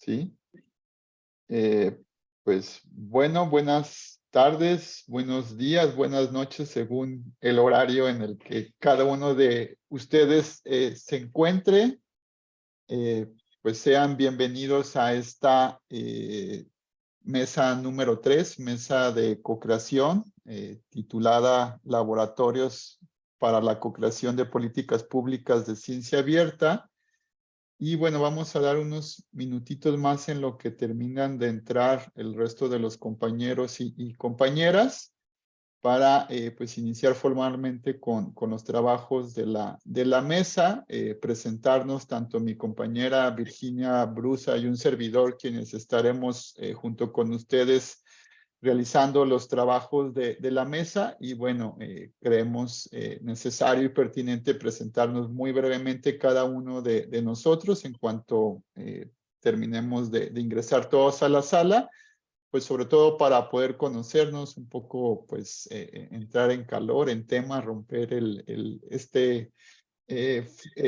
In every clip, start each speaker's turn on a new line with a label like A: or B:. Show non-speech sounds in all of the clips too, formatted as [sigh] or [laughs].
A: ¿sí? Eh, pues bueno, buenas tardes, buenos días, buenas noches, según el horario en el que cada uno de ustedes eh, se encuentre. Eh, pues sean bienvenidos a esta mesa número tres, mesa de co-creación, titulada Laboratorios para la co-creación de políticas públicas de ciencia abierta. Y bueno, vamos a dar unos minutitos más en lo que terminan de entrar el resto de los compañeros y, compañeras para eh, pues iniciar formalmente con, con, los trabajos de la, de la mesa, eh, presentarnos tanto mi compañera Virginia Brusa y un servidor quienes estaremos eh, junto con ustedes realizando los trabajos de, la mesa y bueno, eh, creemos eh, necesario y pertinente presentarnos muy brevemente cada uno de, nosotros en cuanto eh, terminemos de, ingresar todos a la sala, pues sobre todo para poder conocernos un poco, pues entrar en calor, en tema, romper el, el este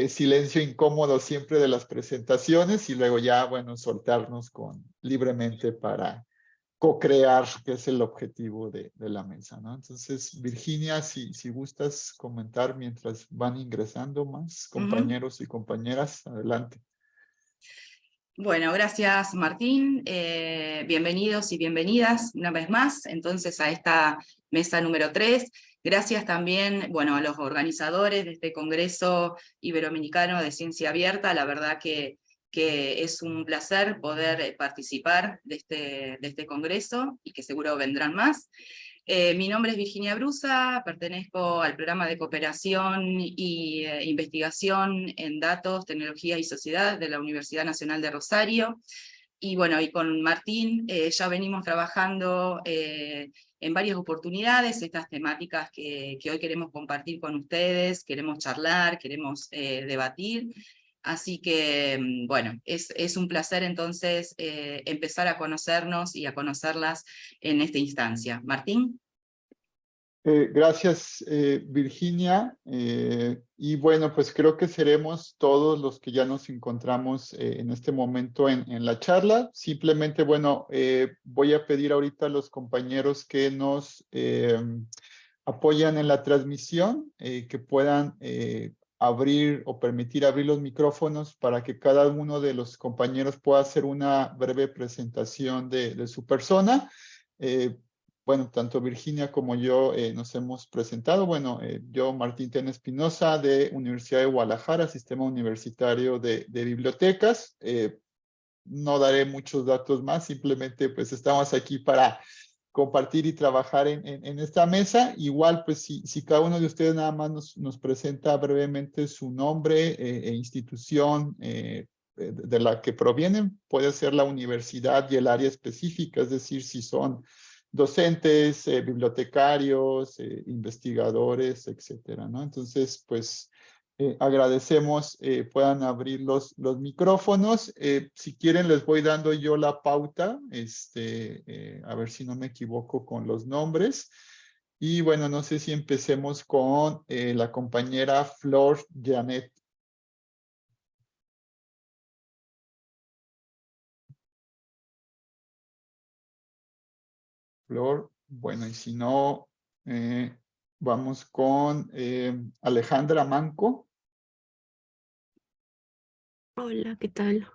A: silencio incómodo siempre de las presentaciones y luego ya, bueno, soltarnos con libremente para co-crear, que es el objetivo de, la mesa, ¿no? Entonces, Virginia, si, si gustas comentar mientras van ingresando más compañeros y compañeras, adelante.
B: Bueno, gracias Martín. Eh, bienvenidos y bienvenidas una vez más, entonces, a esta mesa número 3. Gracias también, bueno, a los organizadores de este Congreso Iberoamericano de Ciencia Abierta. La verdad que que es un placer poder eh, participar de este, de este congreso y que seguro vendrán más. Eh, mi nombre es Virginia Brusa, pertenezco al programa de cooperación eh, investigación en datos, tecnología y sociedad de la Universidad Nacional de Rosario. Y bueno, y con Martín ya venimos trabajando en varias oportunidades, estas temáticas que, que, hoy queremos compartir con ustedes, queremos charlar, queremos debatir, Así que, mm, bueno, es, un placer entonces eh, empezar a conocernos y a conocerlas en esta instancia. Martín.
A: Eh, gracias, eh, Virginia. y bueno, pues creo que seremos todos los que ya nos encontramos en este momento en, en, la charla. Simplemente, bueno, voy a pedir ahorita a los compañeros que nos apoyan en la transmisión, que puedan abrir o permitir abrir los micrófonos para que cada uno de los compañeros pueda hacer una breve presentación de, su persona. Eh, bueno, tanto Virginia como yo eh, nos hemos presentado. Bueno, eh, yo, Martín Tena Espinosa, de Universidad de Guadalajara, Sistema Universitario de, de Bibliotecas. no daré muchos datos más, simplemente pues estamos aquí para compartir y trabajar en, en, esta mesa. Igual, pues si, si, cada uno de ustedes nada más nos, nos presenta brevemente su nombre eh, e institución eh, de, la que provienen, puede ser la universidad y el área específica, es decir, si son docentes, eh, bibliotecarios, investigadores, etcétera, ¿no? Entonces, pues eh, agradecemos eh, puedan abrir los, los micrófonos. Eh, si quieren les voy dando yo la pauta, este, a ver si no me equivoco con los nombres. Y bueno, no sé si empecemos con la compañera Flor Janet. Flor, bueno, y si no, Vamos con eh, Alejandra Manco.
C: Hola, ¿qué tal?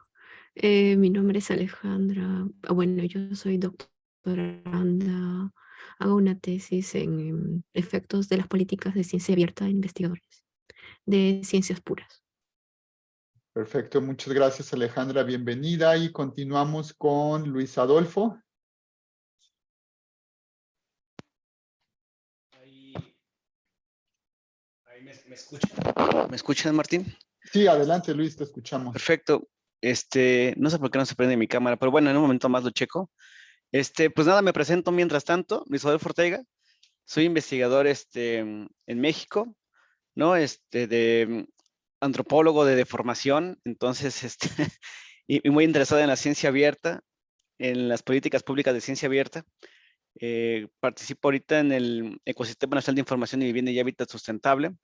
C: Eh, mi nombre es Alejandra. Ah, bueno, yo soy doctoranda. Hago una tesis en em, efectos de las políticas de ciencia abierta de investigadores, de ciencias puras.
A: Perfecto, muchas gracias Alejandra, bienvenida y continuamos con Luis Adolfo.
D: Escuchan? ¿Me escuchan, Martín?
A: Sí, adelante, Luis, te escuchamos.
D: Perfecto. Este, no sé por qué no se prende mi cámara, pero bueno, en un momento más lo checo. Este, pues nada, me presento mientras tanto, Luis Adolfo Ortega. Soy investigador este, en México, ¿no? Este, de antropólogo de deformación, entonces, este, [laughs] y, muy interesado en la ciencia abierta, en las políticas públicas de ciencia abierta. Eh, participo ahorita en el Ecosistema Nacional de Información y Vivienda y Hábitat Sustentable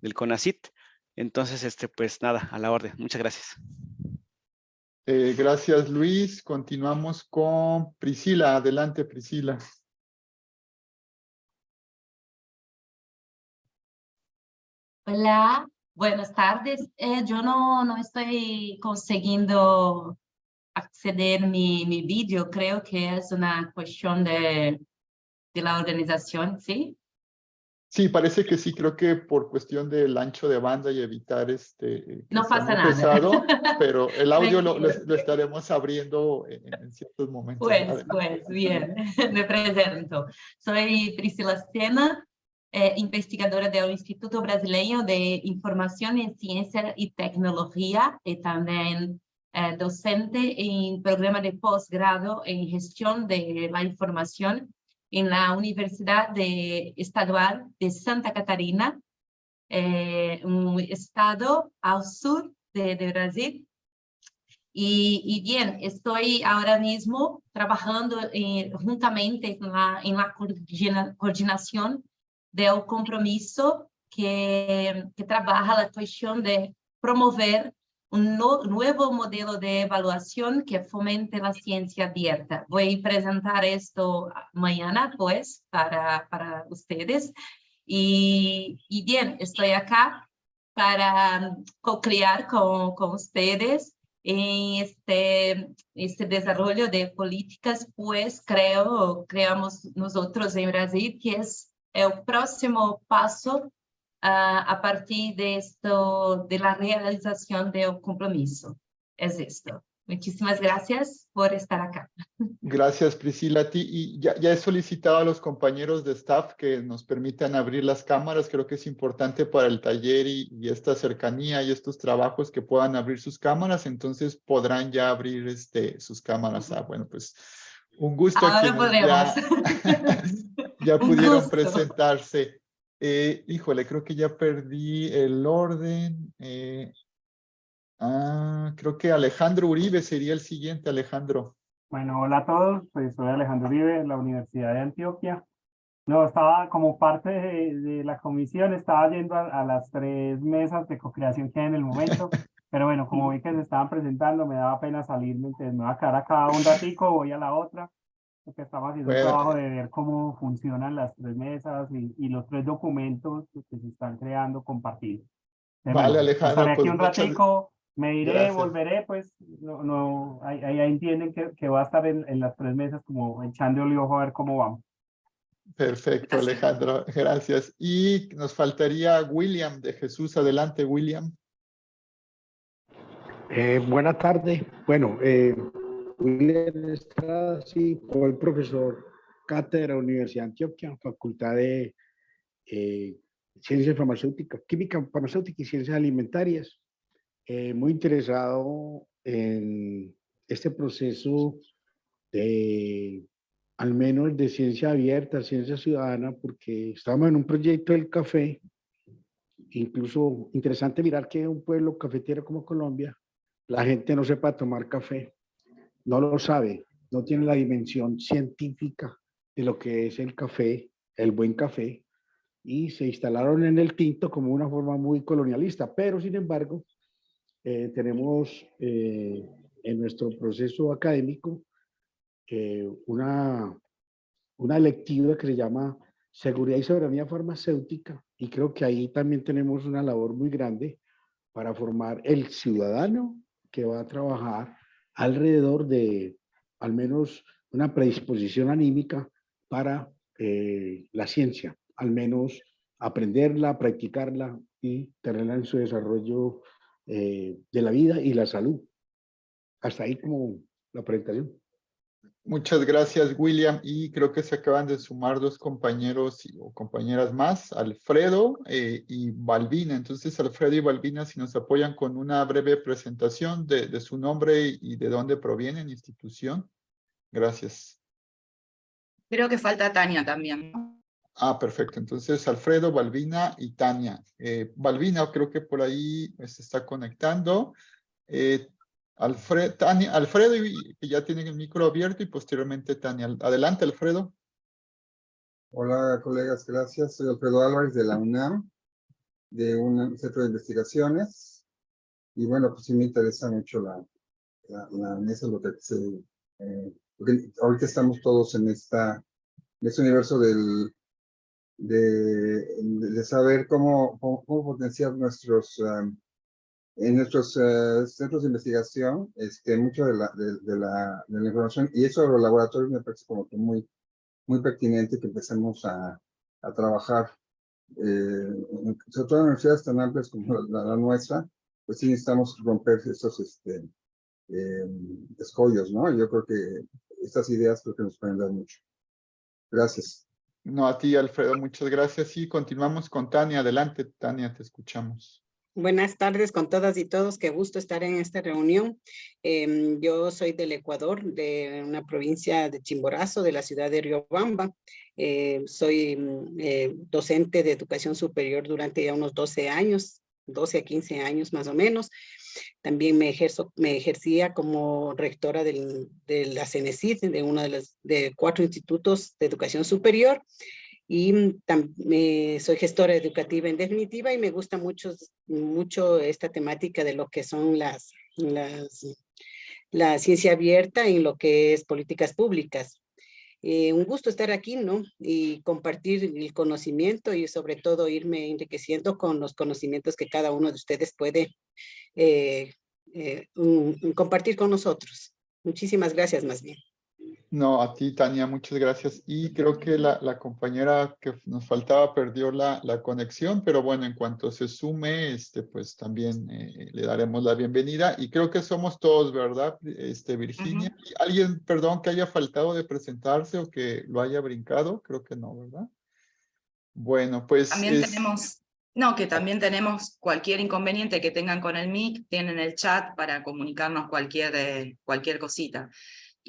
D: del CONACIT. Entonces, este, pues nada, a la orden. Muchas gracias.
A: Eh, gracias, Luis. Continuamos con Priscila. Adelante, Priscila.
E: Hola, buenas tardes. Eh, yo no, no estoy consiguiendo acceder mi, mi vídeo. Creo que es una cuestión de, de la organización, ¿sí?
A: Sí, parece que sí, creo que por cuestión del ancho de banda y evitar este...
E: No pasa nada.
A: pesado, [laughs] pero el audio lo, lo-
E: Tranquilo.
A: lo estaremos abriendo en, en ciertos momentos.
E: Pues,
A: Adelante.
E: pues, bien, [laughs] me presento. Soy Priscila Sena, eh, investigadora del Instituto Brasileño de Información en Ciencia y Tecnología y también eh, docente en programa de posgrado en gestión de la información en la Universidad de Estadual de Santa Catarina, eh, un estado al sur de, de Brasil. Y, y bien, estoy ahora mismo trabajando eh, juntamente con la, en la coordina- coordinación del compromiso que, que trabaja la cuestión de promover un no- nuevo modelo de evaluación que fomente la ciencia abierta. Voy a presentar esto mañana, pues, para, para ustedes. Y, y bien, estoy acá para co-crear con, con ustedes en este, este desarrollo de políticas, pues creo, creamos nosotros en Brasil, que es el próximo paso a partir de esto, de la realización del compromiso. Es esto. Muchísimas gracias por estar acá. [laughs]
A: Gracias, Priscila. A ti. Y ya, ya he solicitado a los compañeros de staff que nos permitan abrir las cámaras. Creo que es importante para el taller y, y esta cercanía y estos trabajos que puedan abrir sus cámaras. Entonces podrán ya abrir este, sus cámaras. Ah, bueno, pues un gusto.
E: Ahora
A: ya-
E: podemos. [laughs]
A: ya [laughs]
E: Un
A: pudieron
E: gusto.
A: presentarse. Eh, híjole, creo que ya perdí el orden. eh, ah, creo que Alejandro Uribe sería el siguiente, Alejandro.
F: Bueno, hola a todos, pues soy Alejandro Uribe de la Universidad de Antioquia. No, estaba como parte de, de la comisión, estaba yendo a, a las tres mesas de co-creación que hay en el momento, [laughs] pero bueno, como vi que se estaban presentando, me daba pena salirme, entonces me voy a quedar acá un ratico, voy a la otra, porque estamos haciendo un
A: Bueno.
F: trabajo de ver cómo funcionan las tres mesas y, y los tres documentos que se están creando compartidos. Entonces,
A: Vale,
F: bueno,
A: Alejandro,
F: estaré aquí
A: pues
F: un
A: muchas-
F: ratico, me iré,
A: Gracias.
F: volveré, pues, no, no, ahí, ahí ahí entienden que, que va a estar en, en las tres mesas como echando el ojo a ver cómo vamos.
A: Perfecto,
B: Gracias.
A: Alejandro, gracias. Y nos faltaría William de Jesús. Adelante, William.
G: Eh, buenas tardes. Bueno, eh, William Estrada, sí, fue el profesor cátedra Universidad de Antioquia, Facultad de eh, Ciencias Farmacéuticas, Química Farmacéutica y Ciencias Alimentarias. Eh, muy interesado en este proceso de, al menos de ciencia abierta, ciencia ciudadana, porque estamos en un proyecto del café, incluso interesante mirar que un pueblo cafetero como Colombia la gente no sepa tomar café, no lo sabe, no tiene la dimensión científica de lo que es el café, el buen café, y se instalaron en el tinto como una forma muy colonialista, pero sin embargo, eh, tenemos eh, en nuestro proceso académico eh, una, una electiva que se llama Seguridad y Soberanía Farmacéutica, y creo que ahí también tenemos una labor muy grande para formar el ciudadano que va a trabajar alrededor de al menos una predisposición anímica para eh, la ciencia, al menos aprenderla, practicarla y tenerla en su desarrollo eh, de la vida y la salud. Hasta ahí como la presentación.
A: Muchas gracias, William. Y creo que se acaban de sumar dos compañeros y- o compañeras más, Alfredo eh, y Balbina. Entonces, Alfredo y Balbina, si nos apoyan con una breve presentación de, de su nombre y, de dónde provienen, institución. Gracias.
B: Creo que falta Tania también.
A: Ah, perfecto. Entonces, Alfredo, Balbina y Tania. Eh, Balbina, creo que por ahí se está conectando. Eh, Alfred, Tania, Alfredo, que ya tienen el micro abierto, y posteriormente Tania. Adelante, Alfredo.
H: Hola colegas, gracias. Soy Alfredo Álvarez de la UNAM, de un centro de investigaciones. Y bueno, pues sí me interesa mucho la, la, la mesa, lo que se, eh, ahorita estamos todos en esta, en este universo del, de, de saber cómo, cómo, cómo potenciar nuestros, um, en nuestros uh, centros de investigación, este, mucho de la, de, de, la, de la información, y eso de los laboratorios me parece como que muy, muy pertinente que empecemos a, a trabajar, eh, sobre todo en universidades tan amplias como la, la, nuestra, pues sí necesitamos romper estos este, eh, escollos, ¿no? Yo creo que estas ideas creo que nos pueden dar mucho. Gracias.
A: No, a ti, Alfredo, muchas gracias. Y continuamos con Tania. Adelante, Tania, te escuchamos.
I: Buenas tardes con todas y todos. Qué gusto estar en esta reunión. Eh, yo soy del Ecuador, de una provincia de Chimborazo, de la ciudad de Riobamba. Eh, soy eh, docente de educación superior durante ya unos 12 años, 12 a 15 años más o menos. También me ejercía como rectora del, de la CENESID, de uno de los de cuatro institutos de educación superior y también soy gestora educativa en definitiva y me gusta mucho, mucho esta temática de lo que son las, las la ciencia abierta en lo que es políticas públicas. Eh, un gusto estar aquí, ¿no? Y compartir el conocimiento y sobre todo irme enriqueciendo con los conocimientos que cada uno de ustedes puede eh, eh, un, un compartir con nosotros. Muchísimas gracias más bien.
A: No, a ti, Tania, muchas gracias. Y creo que la, la compañera que nos faltaba perdió la, la, conexión, pero bueno, en cuanto se sume, este, pues también eh, le daremos la bienvenida. Y creo que somos todos, ¿verdad, este, Virginia? Uh -huh. ¿Alguien, perdón, que haya faltado de presentarse o que lo haya brincado? Creo que no, ¿verdad? Bueno, pues...
B: También es... tenemos... No, que también tenemos cualquier inconveniente que tengan con el MIC, tienen el chat para comunicarnos cualquier, eh, cualquier cosita.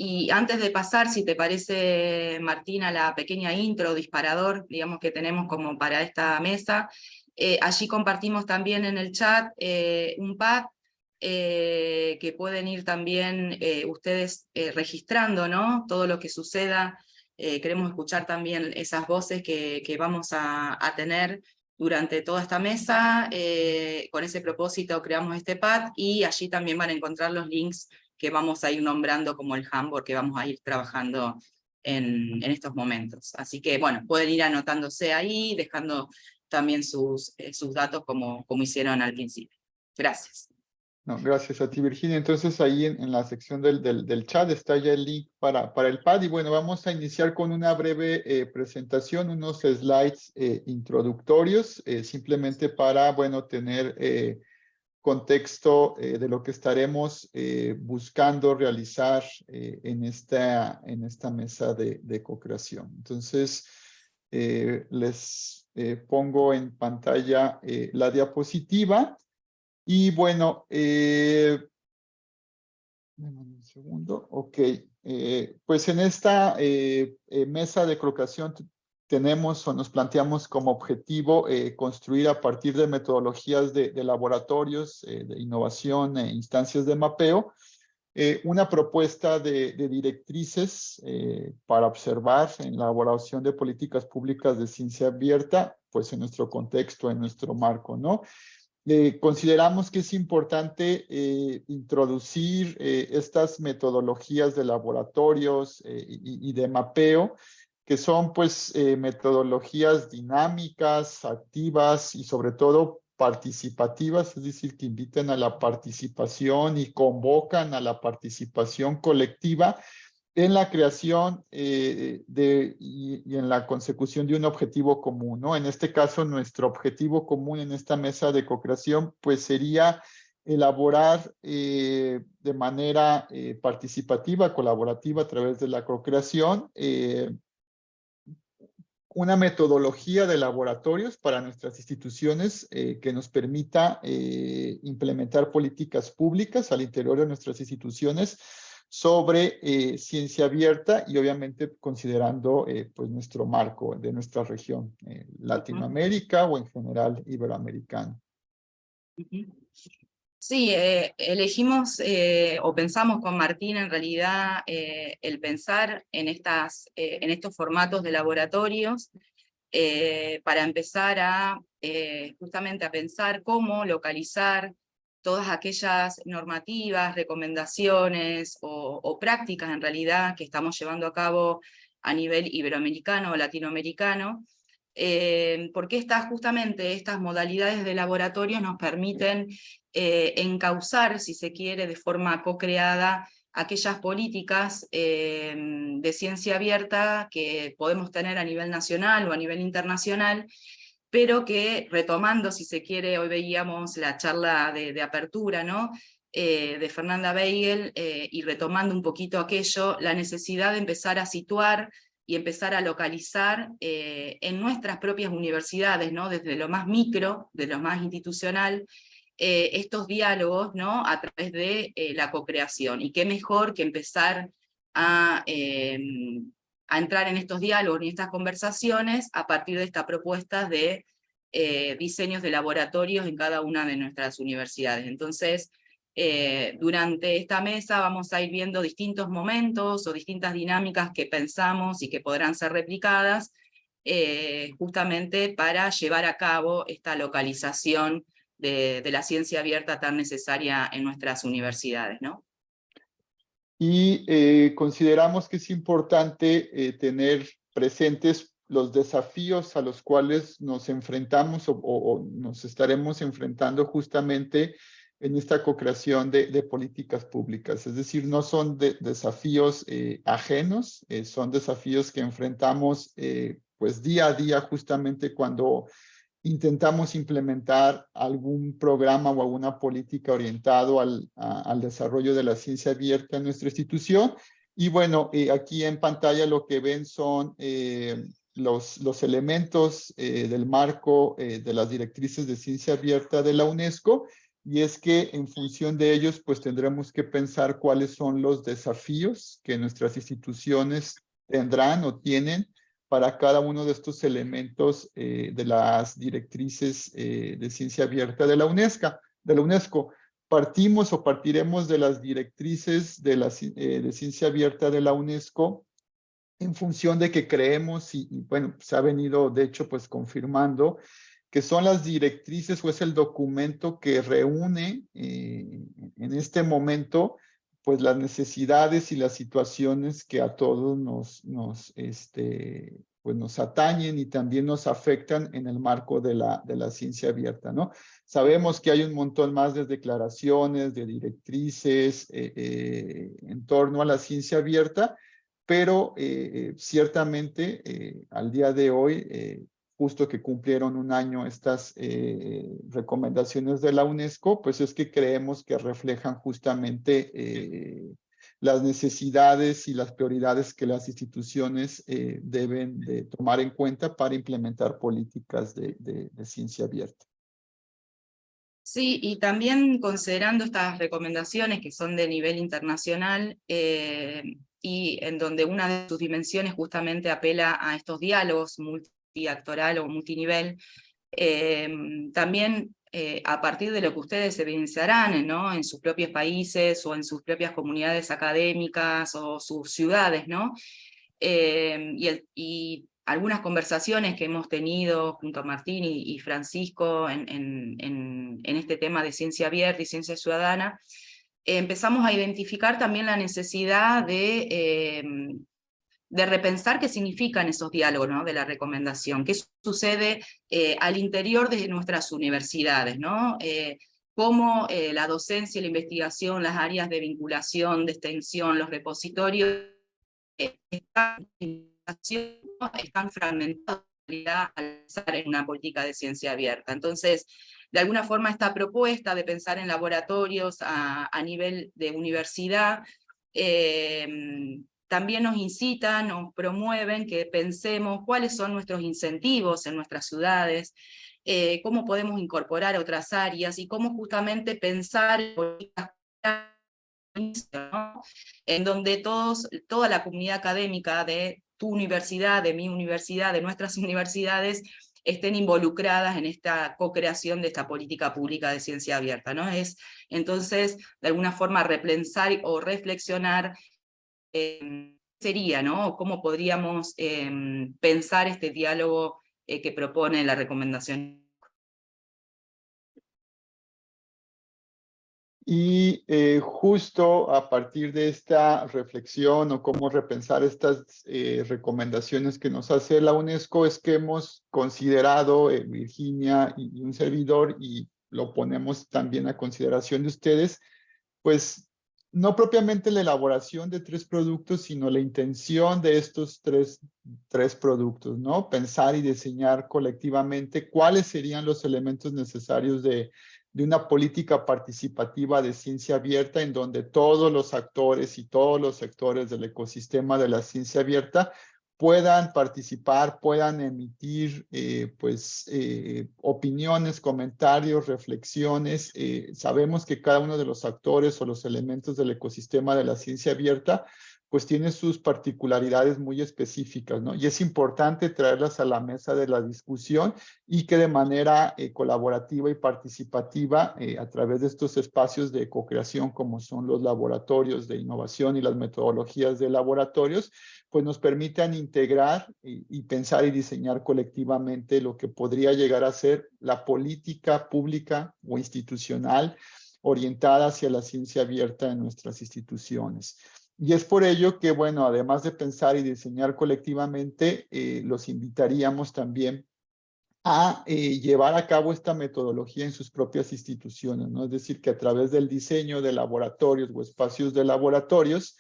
B: Y antes de pasar, si te parece, Martina, la pequeña intro, disparador, digamos que tenemos como para esta mesa, eh, allí compartimos también en el chat eh, un pad eh, que pueden ir también ustedes registrando, ¿no? Todo lo que suceda. queremos escuchar también esas voces que, vamos a, tener durante toda esta mesa. con ese propósito creamos este pad y allí también van a encontrar los links que vamos a ir nombrando como el Hamburg que vamos a ir trabajando en, en, estos momentos. Así que, bueno, pueden ir anotándose ahí, dejando también sus, eh, sus datos como, como hicieron al principio. Gracias.
A: No, gracias a ti, Virginia. Entonces ahí en, en la sección del, del, del, chat está ya el link para, para el pad. Y bueno, vamos a iniciar con una breve eh, presentación, unos slides eh, introductorios, eh, simplemente para, bueno, tener eh, contexto eh, de lo que estaremos eh, buscando realizar eh, en, esta, en esta mesa de, de co-creación. Entonces, les pongo en pantalla la diapositiva y bueno, un segundo, ok, pues en esta mesa de co-creación tenemos o nos planteamos como objetivo eh, construir a partir de metodologías de, laboratorios eh, de innovación e instancias de mapeo, eh, una propuesta de, directrices eh, para observar en la elaboración de políticas públicas de ciencia abierta, pues en nuestro contexto, en nuestro marco, ¿no? Consideramos que es importante introducir estas metodologías de laboratorios y, y, de mapeo que son pues eh, metodologías dinámicas, activas y sobre todo participativas, es decir, que invitan a la participación y convocan a la participación colectiva en la creación eh, de, y, en la consecución de un objetivo común, ¿no? En este caso, nuestro objetivo común en esta mesa de co-creación, pues sería elaborar eh, de manera participativa, colaborativa a través de la co-creación, una metodología de laboratorios para nuestras instituciones eh, que nos permita eh, implementar políticas públicas al interior de nuestras instituciones sobre eh, ciencia abierta y obviamente considerando eh, pues nuestro marco de nuestra región, Latinoamérica o en general iberoamericano.
B: Sí, eh, elegimos eh, o pensamos con Martín en realidad eh, el pensar en, estas, en estos formatos de laboratorios para empezar a justamente a pensar cómo localizar todas aquellas normativas, recomendaciones o, prácticas en realidad que estamos llevando a cabo a nivel iberoamericano o latinoamericano, eh, porque estas, justamente estas modalidades de laboratorio nos permiten eh, encauzar, si se quiere, de forma co-creada, aquellas políticas eh, de ciencia abierta que podemos tener a nivel nacional o a nivel internacional, pero que retomando, si se quiere, hoy veíamos la charla de, apertura, ¿no? De Fernanda Beigel, y retomando un poquito aquello, la necesidad de empezar a situar y empezar a localizar eh, en nuestras propias universidades, ¿no? desde lo más micro, de lo más institucional, estos diálogos ¿no? a través de la co-creación. Y qué mejor que empezar a a entrar en estos diálogos y estas conversaciones a partir de esta propuesta de eh, diseños de laboratorios en cada una de nuestras universidades. Entonces, eh, durante esta mesa vamos a ir viendo distintos momentos o distintas dinámicas que pensamos y que podrán ser replicadas, eh, justamente para llevar a cabo esta localización de, de, la ciencia abierta tan necesaria en nuestras universidades. ¿no?
A: y eh, consideramos que es importante eh, tener presentes los desafíos a los cuales nos enfrentamos o, nos estaremos enfrentando justamente en esta co-creación de, políticas públicas. Es decir, no son desafíos eh, ajenos, son desafíos que enfrentamos pues día a día justamente cuando intentamos implementar algún programa o alguna política orientado al, desarrollo de la ciencia abierta en nuestra institución. Y bueno, eh, aquí en pantalla lo que ven son eh, los, elementos eh, del marco de las directrices de ciencia abierta de la UNESCO. Y es que en función de ellos, pues tendremos que pensar cuáles son los desafíos que nuestras instituciones tendrán o tienen para cada uno de estos elementos eh, de las directrices eh, de ciencia abierta de la UNESCO. De la UNESCO. Partimos o partiremos de las directrices de, la, eh, de ciencia abierta de la UNESCO en función de que creemos, y, y, bueno, se ha venido de hecho pues confirmando, que son las directrices o es el documento que reúne en este momento pues las necesidades y las situaciones que a todos nos, este, pues nos atañen y también nos afectan en el marco de la, de la ciencia abierta, ¿no? Sabemos que hay un montón más de declaraciones, de directrices eh, eh, en torno a la ciencia abierta, pero eh, ciertamente al día de hoy justo que cumplieron un año estas eh, recomendaciones de la UNESCO, pues es que creemos que reflejan justamente eh, las necesidades y las prioridades que las instituciones eh, deben de tomar en cuenta para implementar políticas de, ciencia abierta.
B: Sí, y también considerando estas recomendaciones que son de nivel internacional y en donde una de sus dimensiones justamente apela a estos diálogos multi actoral o multinivel, em, también eh, a partir de lo que ustedes evidenciarán ¿no? en sus propios países o en sus propias comunidades académicas o sus ciudades, ¿no? Em, y, algunas conversaciones que hemos tenido junto a Martín y, Francisco en, en, este tema de ciencia abierta y ciencia ciudadana, empezamos a identificar también la necesidad de em, de repensar qué significan esos diálogos de la recomendación, qué sucede eh, al interior de nuestras universidades, ¿no? Eh, cómo eh, la docencia, la investigación, las áreas de vinculación, de extensión, los repositorios, están, están fragmentados al pensar en una política de ciencia abierta. Entonces, de alguna forma esta propuesta de pensar en laboratorios a nivel de universidad, también nos incitan, nos promueven que pensemos cuáles son nuestros incentivos en nuestras ciudades, eh, cómo podemos incorporar otras áreas y cómo justamente pensar en donde todos, toda la comunidad académica de tu universidad, de mi universidad, de nuestras [laughs] universidades, estén involucradas en esta co-creación de esta política pública de ciencia abierta. ¿no? Es entonces, de alguna forma, repensar o reflexionar Em, sería, ¿no? ¿Cómo podríamos em, pensar este diálogo eh, que propone la recomendación
A: Y eh, justo a partir de esta reflexión o cómo repensar estas eh, recomendaciones que nos hace la UNESCO es que hemos considerado, Virginia y, un servidor, y lo ponemos también a consideración de ustedes, pues no propiamente la elaboración de tres productos, sino la intención de estos tres, tres productos, ¿no? Pensar y diseñar colectivamente cuáles serían los elementos necesarios de de una política participativa de ciencia abierta en donde todos los actores y todos los sectores del ecosistema de la ciencia abierta puedan participar, puedan emitir eh, pues, eh, opiniones, comentarios, reflexiones. Eh, sabemos que cada uno de los actores o los elementos del ecosistema de la ciencia abierta pues tiene sus particularidades muy específicas, ¿no? Y es importante traerlas a la mesa de la discusión y que de manera eh, colaborativa y participativa eh, a través de estos espacios de co-creación como son los laboratorios de innovación y las metodologías de laboratorios, pues nos permitan integrar y, y pensar y diseñar colectivamente lo que podría llegar a ser la política pública o institucional orientada hacia la ciencia abierta en nuestras instituciones. Y es por ello que, bueno, además de pensar y diseñar colectivamente, eh, los invitaríamos también a eh, llevar a cabo esta metodología en sus propias instituciones, ¿no? Es decir, que a través del diseño de laboratorios o espacios de laboratorios,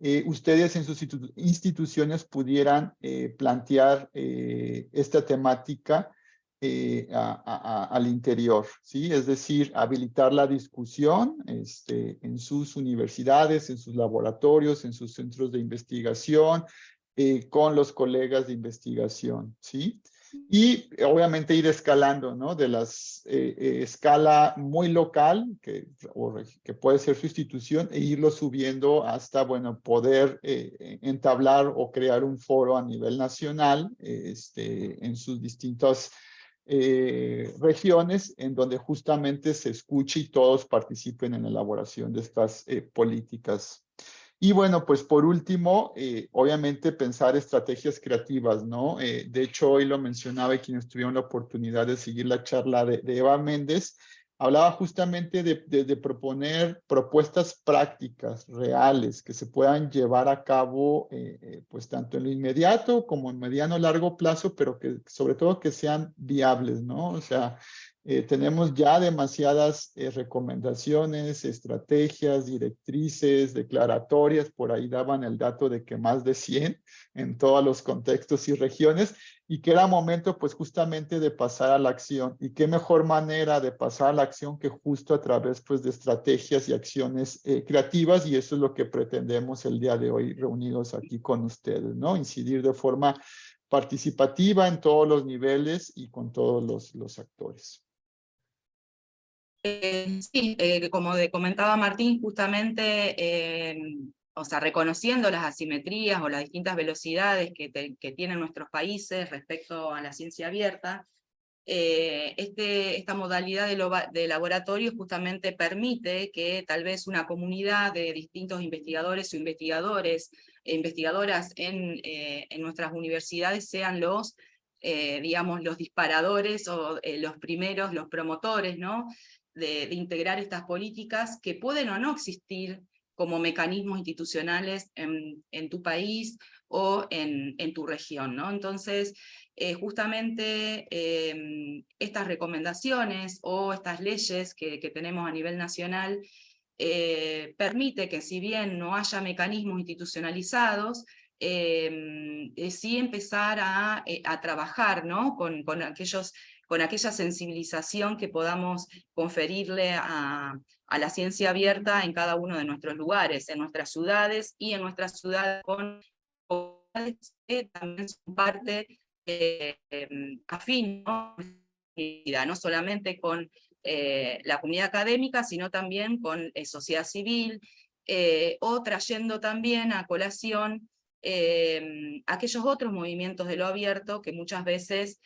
A: eh, ustedes en sus instituciones pudieran plantear esta temática eh, al interior, ¿sí? Es decir, habilitar la discusión este, en sus universidades, en sus laboratorios, en sus centros de investigación, eh, con los colegas de investigación, ¿sí? Y obviamente ir escalando, ¿no? De las eh, escala muy local, que, puede ser su institución, e irlo subiendo hasta, bueno, poder entablar o crear un foro a nivel nacional este, en sus distintas eh, regiones en donde justamente se escuche y todos participen en la elaboración de estas eh, políticas. Y bueno, pues por último, eh, obviamente pensar estrategias creativas, ¿no? de hecho, hoy lo mencionaba quienes tuvieron la oportunidad de seguir la charla de Eva Méndez, hablaba justamente de, proponer propuestas prácticas, reales, que se puedan llevar a cabo, eh, eh, pues tanto en lo inmediato como en mediano largo plazo, pero que sobre todo que sean viables, ¿no? O sea, eh, tenemos ya demasiadas recomendaciones, estrategias, directrices, declaratorias, por ahí daban el dato de que más de 100 en todos los contextos y regiones, y que era momento pues justamente de pasar a la acción. Y qué mejor manera de pasar a la acción que justo a través pues de estrategias y acciones eh, creativas y eso es lo que pretendemos el día de hoy reunidos aquí con ustedes, ¿no? Incidir de forma participativa en todos los niveles y con todos los actores.
B: Eh, sí, eh, como comentaba Martín, justamente o sea, reconociendo las asimetrías o las distintas velocidades que, tienen nuestros países respecto a la ciencia abierta, eh, este, esta modalidad de, laboratorio justamente permite que tal vez una comunidad de distintos investigadores o investigadores e investigadoras en, eh, nuestras universidades sean los, eh, digamos, los disparadores o los primeros, los promotores, ¿no? De, integrar estas políticas que pueden o no existir como mecanismos institucionales en, tu país o en, tu región. ¿no? Entonces, eh, justamente em, estas recomendaciones o estas leyes que, tenemos a nivel nacional eh, permite que si bien no haya mecanismos institucionalizados, em, eh, sí empezar a, trabajar ¿no? con, con, aquellos, con aquella sensibilización que podamos conferirle a, la ciencia abierta en cada uno de nuestros lugares, en nuestras ciudades y en nuestras ciudades con que también son parte eh, afín, ¿no? no solamente con eh, la comunidad académica, sino también con eh, sociedad civil, eh, o trayendo también a colación aquellos otros movimientos de lo abierto que muchas veces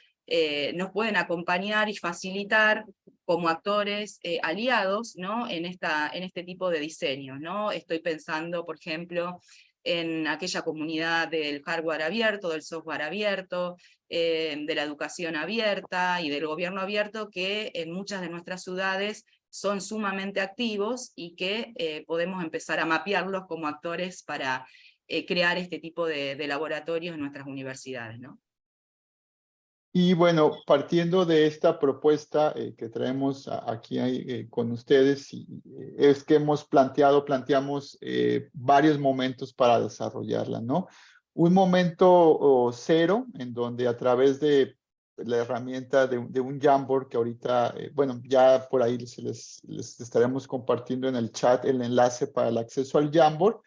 B: nos pueden acompañar y facilitar como actores eh, aliados en, este tipo de diseños. ¿no? Estoy pensando, por ejemplo, en aquella comunidad del hardware abierto, del software abierto, eh, de la educación abierta y del gobierno abierto que en muchas de nuestras ciudades son sumamente activos y que eh, podemos empezar a mapearlos como actores para eh, crear este tipo de, laboratorios en nuestras universidades.
A: Y bueno, partiendo de esta propuesta eh, que traemos aquí eh, con ustedes, eh, es que hemos planteado, planteamos varios momentos para desarrollarla, ¿no? Un momento cero, en donde a través de la herramienta de, un Jamboard que ahorita, bueno, ya por ahí les, les, estaremos compartiendo en el chat el enlace para el acceso al Jamboard.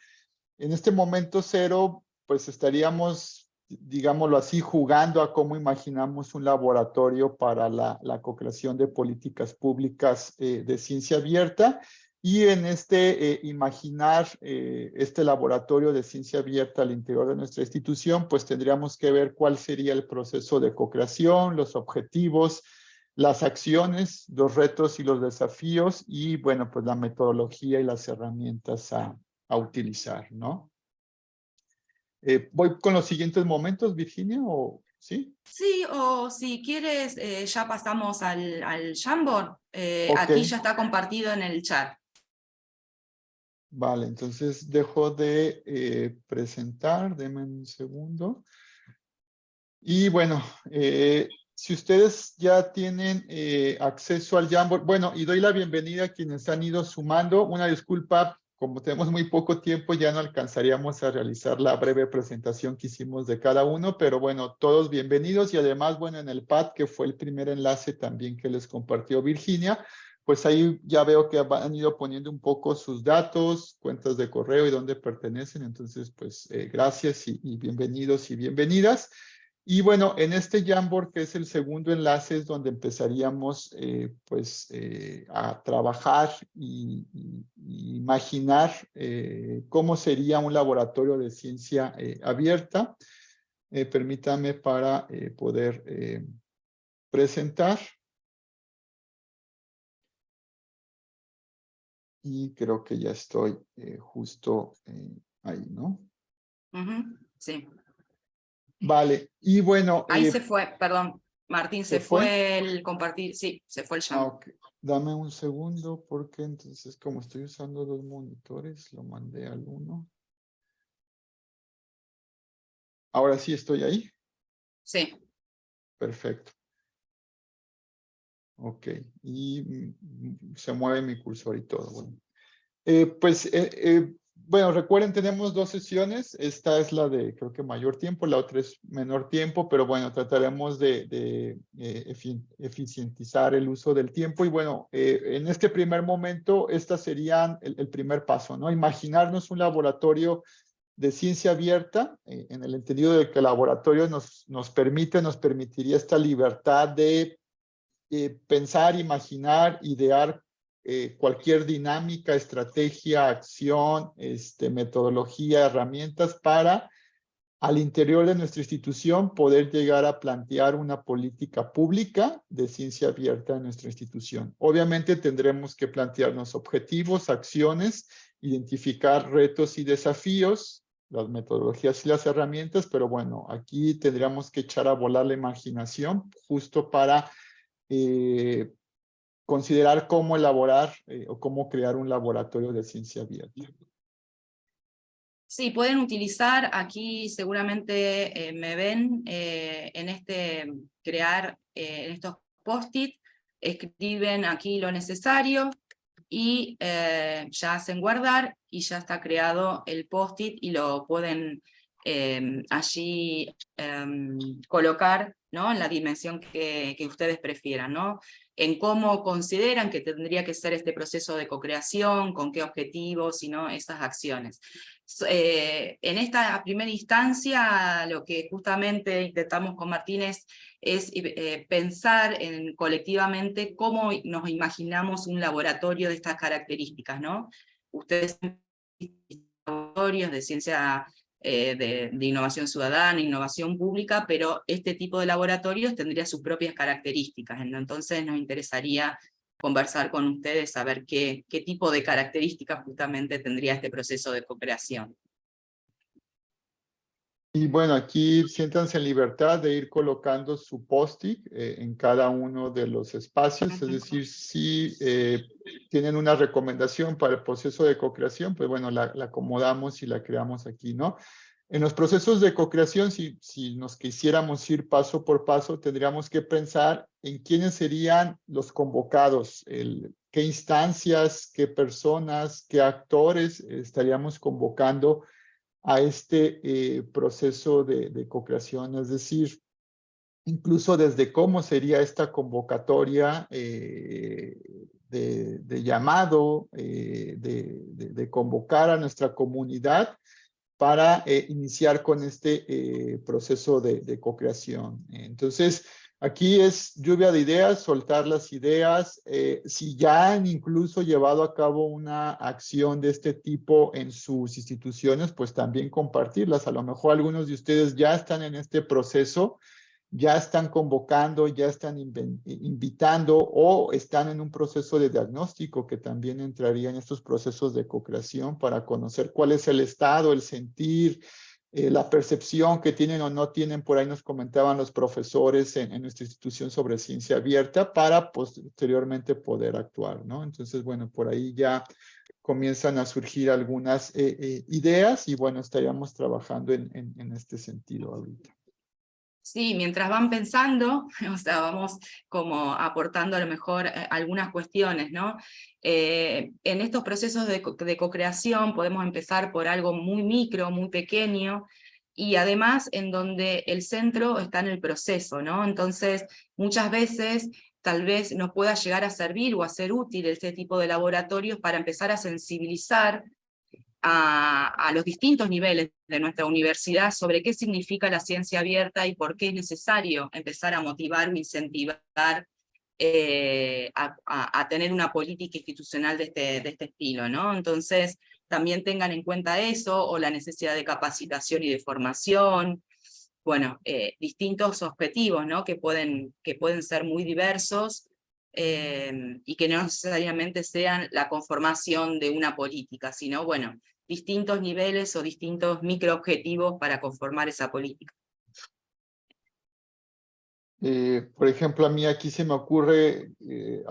A: En este momento cero, pues estaríamos digámoslo así, jugando a cómo imaginamos un laboratorio para la, la co-creación de políticas públicas eh, de ciencia abierta. Y en este eh, imaginar eh, este laboratorio de ciencia abierta al interior de nuestra institución, pues tendríamos que ver cuál sería el proceso de co-creación, los objetivos, las acciones, los retos y los desafíos y, bueno, pues la metodología y las herramientas a, a utilizar, ¿no? Eh, ¿Voy con los siguientes momentos, Virginia? O, ¿Sí?
B: Sí, o si quieres, eh, ya pasamos al, al Jamboard. Eh, aquí ya está compartido en el chat.
A: Vale, entonces dejo de presentar, denme un segundo. Y bueno, si ustedes ya tienen acceso al Jamboard, bueno, y doy la bienvenida a quienes han ido sumando. Una disculpa como tenemos muy poco tiempo, ya no alcanzaríamos a realizar la breve presentación que hicimos de cada uno, pero bueno, todos bienvenidos y además, bueno, en el pad, que fue el primer enlace también que les compartió Virginia, pues ahí ya veo que han ido poniendo un poco sus datos, cuentas de correo y dónde pertenecen, entonces pues eh, gracias y, y bienvenidos y bienvenidas. Y bueno, en este Jamboard, que es el segundo enlace, es donde empezaríamos eh, pues, eh, a trabajar y, imaginar eh, cómo sería un laboratorio de ciencia abierta. permítame para poder presentar. Y creo que ya estoy justo ahí, ¿no?
B: Sí.
A: Vale, y bueno.
B: Ahí eh, se fue, perdón, Martín, se, fue? el compartir, sí, se fue el
A: ah, chat. Dame un segundo porque entonces como estoy usando dos monitores, lo mandé al uno. Ahora sí estoy ahí.
B: Sí.
A: Perfecto. Ok, y mm, se mueve mi cursor y todo. Bueno. Eh, pues eh, bueno, recuerden, tenemos dos sesiones. Esta es la de, creo que mayor tiempo, la otra es menor tiempo, pero bueno, trataremos de, eh, eficientizar el uso del tiempo. Y bueno, eh, en este primer momento, esta sería el, primer paso, ¿no? Imaginarnos un laboratorio de ciencia abierta, eh, en el entendido de que el laboratorio nos, nos permite, nos permitiría esta libertad de pensar, imaginar, idear eh, cualquier dinámica, estrategia, acción, este, metodología, herramientas para al interior de nuestra institución poder llegar a plantear una política pública de ciencia abierta en nuestra institución. Obviamente tendremos que plantearnos objetivos, acciones, identificar retos y desafíos, las metodologías y las herramientas, pero bueno, aquí tendríamos que echar a volar la imaginación justo para eh, considerar cómo elaborar eh, o cómo crear un laboratorio de ciencia abierta.
B: Sí, pueden utilizar, aquí seguramente eh, me ven eh, en este, crear en estos post-it, escriben aquí lo necesario y ya hacen guardar y ya está creado el post-it y lo pueden allí em, colocar ¿no? en la dimensión que, que ustedes prefieran. ¿no? En cómo consideran que tendría que ser este proceso de co-creación, con qué objetivos, y no esas acciones. Eh, en esta primera instancia, lo que justamente intentamos con Martínez es eh, pensar en, colectivamente cómo nos imaginamos un laboratorio de estas características, ¿no? Ustedes laboratorios de ciencia eh, de, innovación ciudadana, innovación pública, pero este tipo de laboratorios tendría sus propias características, entonces nos interesaría conversar con ustedes, saber qué, qué tipo de características justamente tendría este proceso de cooperación.
A: Y bueno, aquí siéntanse en libertad de ir colocando su post-it eh, en cada uno de los espacios, es decir, si eh, tienen una recomendación para el proceso de co-creación, pues bueno, la, acomodamos y la creamos aquí, ¿no? En los procesos de co-creación, si, si nos quisiéramos ir paso por paso, tendríamos que pensar en quiénes serían los convocados, qué instancias, qué personas, qué actores estaríamos convocando a este eh, proceso de, de co-creación, es decir, incluso desde cómo sería esta convocatoria eh, de, de, llamado, eh, de, de, convocar a nuestra comunidad para eh, iniciar con este eh, proceso de, co-creación. Entonces, Aquí es lluvia de ideas, soltar las ideas. Eh, si ya han incluso llevado a cabo una acción de este tipo en sus instituciones, pues también compartirlas. A lo mejor algunos de ustedes ya están en este proceso, ya están convocando, ya están invitando o están en un proceso de diagnóstico que también entraría en estos procesos de co-creación para conocer cuál es el estado, el sentir, eh, la percepción que tienen o no tienen, por ahí nos comentaban los profesores en, en, nuestra institución sobre ciencia abierta para posteriormente poder actuar, ¿no? Entonces, bueno, por ahí ya comienzan a surgir algunas eh, eh, ideas y bueno, estaríamos trabajando en, en este sentido ahorita.
B: Sí, mientras van pensando, [laughs] o sea, vamos como aportando a lo mejor eh, algunas cuestiones, ¿no? Eh, en estos procesos de, co-creación podemos empezar por algo muy micro, muy pequeño, y además en donde el centro está en el proceso, ¿no? Entonces, muchas veces tal vez nos pueda llegar a servir o a ser útil este tipo de laboratorios para empezar a sensibilizar a, los distintos niveles de nuestra universidad sobre qué significa la ciencia abierta y por qué es necesario empezar a motivar o incentivar eh, a, tener una política institucional de este, de este estilo. ¿no? Entonces, también tengan en cuenta eso, o la necesidad de capacitación y de formación, bueno, eh, distintos objetivos ¿no? que, pueden, que pueden ser muy diversos, eh, y que no necesariamente sean la conformación de una política, sino, bueno, distintos niveles o distintos microobjetivos para conformar esa política.
A: Eh, por ejemplo, a mí aquí se me ocurre, eh,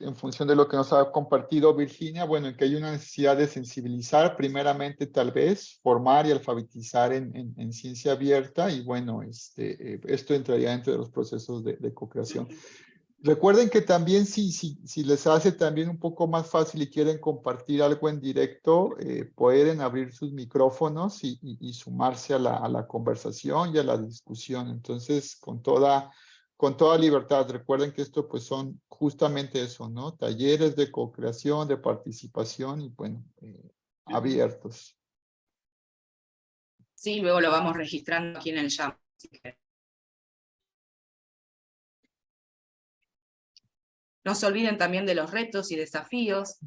A: en función de lo que nos ha compartido Virginia, bueno, que hay una necesidad de sensibilizar, primeramente tal vez, formar y alfabetizar en, en, en ciencia abierta, y bueno, este, eh, esto entraría dentro de los procesos de, de co-creación. Recuerden que también si, si, si, les hace también un poco más fácil y quieren compartir algo en directo, eh, pueden abrir sus micrófonos y, y, y sumarse a la, a la, conversación y a la discusión. Entonces, con toda, con toda libertad, recuerden que esto pues son justamente eso, ¿no? Talleres de co-creación, de participación y bueno, eh, abiertos.
B: Sí, luego lo vamos registrando aquí en el chat. No se olviden también de los retos y desafíos.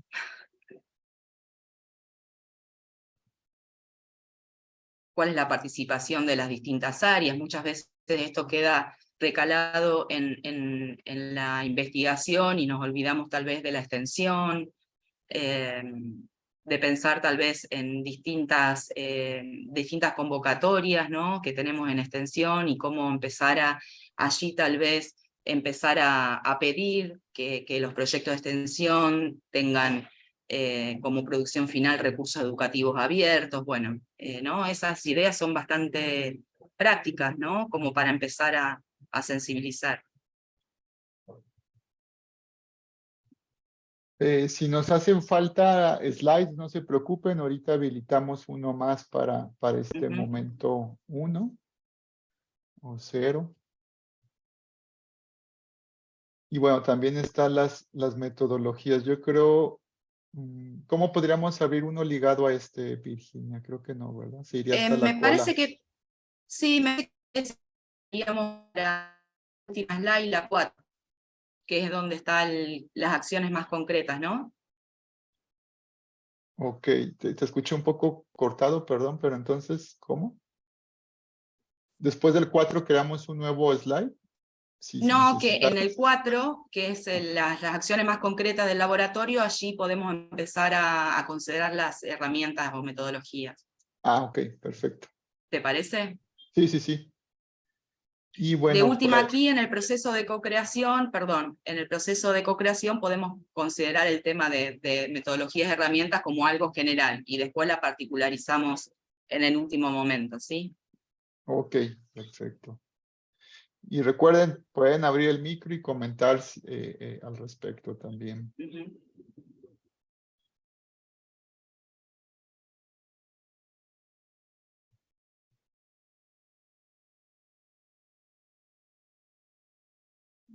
B: ¿Cuál es la participación de las distintas áreas? Muchas veces esto queda recalado en, en, la investigación y nos olvidamos tal vez de la extensión, eh, de pensar tal vez en distintas, eh, distintas convocatorias ¿no? que tenemos en extensión y cómo empezar a allí tal vez empezar a, pedir que, los proyectos de extensión tengan eh, como producción final recursos educativos abiertos, bueno, eh, ¿no? esas ideas son bastante prácticas, ¿no? Como para empezar a, sensibilizar.
A: Eh, si nos hacen falta slides, no se preocupen, ahorita habilitamos uno más para, para este momento uno o cero. Y bueno, también están las, las metodologías. Yo creo, mm, ¿cómo podríamos abrir uno ligado a este, Virginia? Creo que no, ¿verdad?
B: Se iría hasta eh, la me parece que, sí, me parece que la última slide, la 4, que es donde están las acciones más concretas, ¿no?
A: Ok, te, te escuché un poco cortado, perdón, pero entonces, ¿cómo? Después del 4 creamos un nuevo slide
B: no, que en el 4, que es las, acciones más concretas del laboratorio, allí podemos empezar a, considerar las herramientas o metodologías.
A: Ah, ok, perfecto.
B: ¿Te parece?
A: Sí, sí, sí. Y bueno,
B: de última, aquí en el proceso de co-creación, perdón, en el proceso de co-creación podemos considerar el tema de, de metodologías y herramientas como algo general, y después la particularizamos en el último momento, ¿sí?
A: Ok, perfecto. Y recuerden, pueden abrir el micro y comentar eh, eh, al respecto también.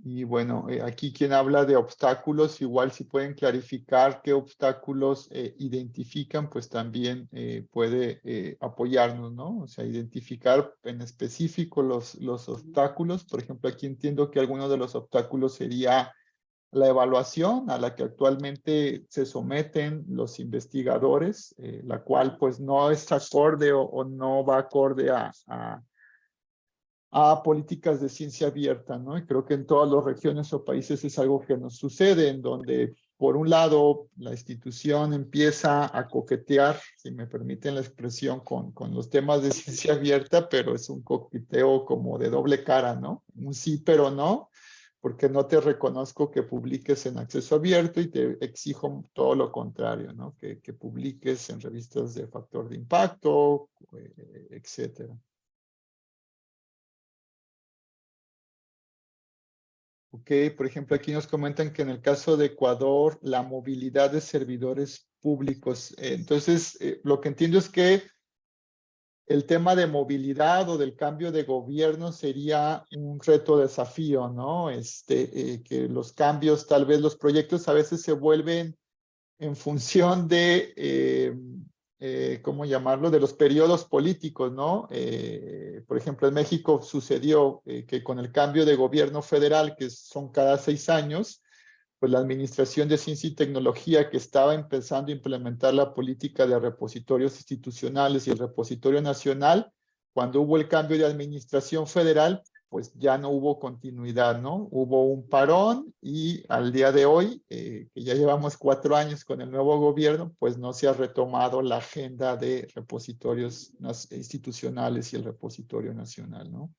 A: Y bueno, eh, aquí quien habla de obstáculos, igual si pueden clarificar qué obstáculos eh, identifican, pues también eh, puede apoyarnos, ¿no? O sea, identificar en específico los, los obstáculos. Por ejemplo, aquí entiendo que alguno de los obstáculos sería la evaluación a la que actualmente se someten los investigadores, la cual pues no es acorde o, no va acorde a a políticas de ciencia abierta, ¿no? Y creo que en todas las regiones o países es algo que nos sucede, en donde, por un lado, la institución empieza a coquetear, si me permiten la expresión, con, con los temas de ciencia abierta, pero es un coqueteo como de doble cara, ¿no? Un sí, pero no, porque no te reconozco que publiques en acceso abierto y te exijo todo lo contrario, ¿no? Que, que publiques en revistas de factor de impacto, eh, etcétera. Ok, por ejemplo, aquí nos comentan que en el caso de Ecuador, la movilidad de servidores públicos. eh, entonces, eh, lo que entiendo es que el tema de movilidad o del cambio de gobierno sería un reto desafío, ¿no? Este, eh, que los cambios, tal vez los proyectos a veces se vuelven en función de, eh, ¿cómo llamarlo? De los periodos políticos, ¿no? Eh, por ejemplo, en México sucedió eh, que con el cambio de gobierno federal, que son cada seis años, pues la Administración de Ciencia y Tecnología que estaba empezando a implementar la política de repositorios institucionales y el repositorio nacional, cuando hubo el cambio de administración federal, pues ya no hubo continuidad, ¿no? Hubo un parón y al día de hoy, eh, que ya llevamos cuatro años con el nuevo gobierno, pues no se ha retomado la agenda de repositorios institucionales y el repositorio nacional, ¿no?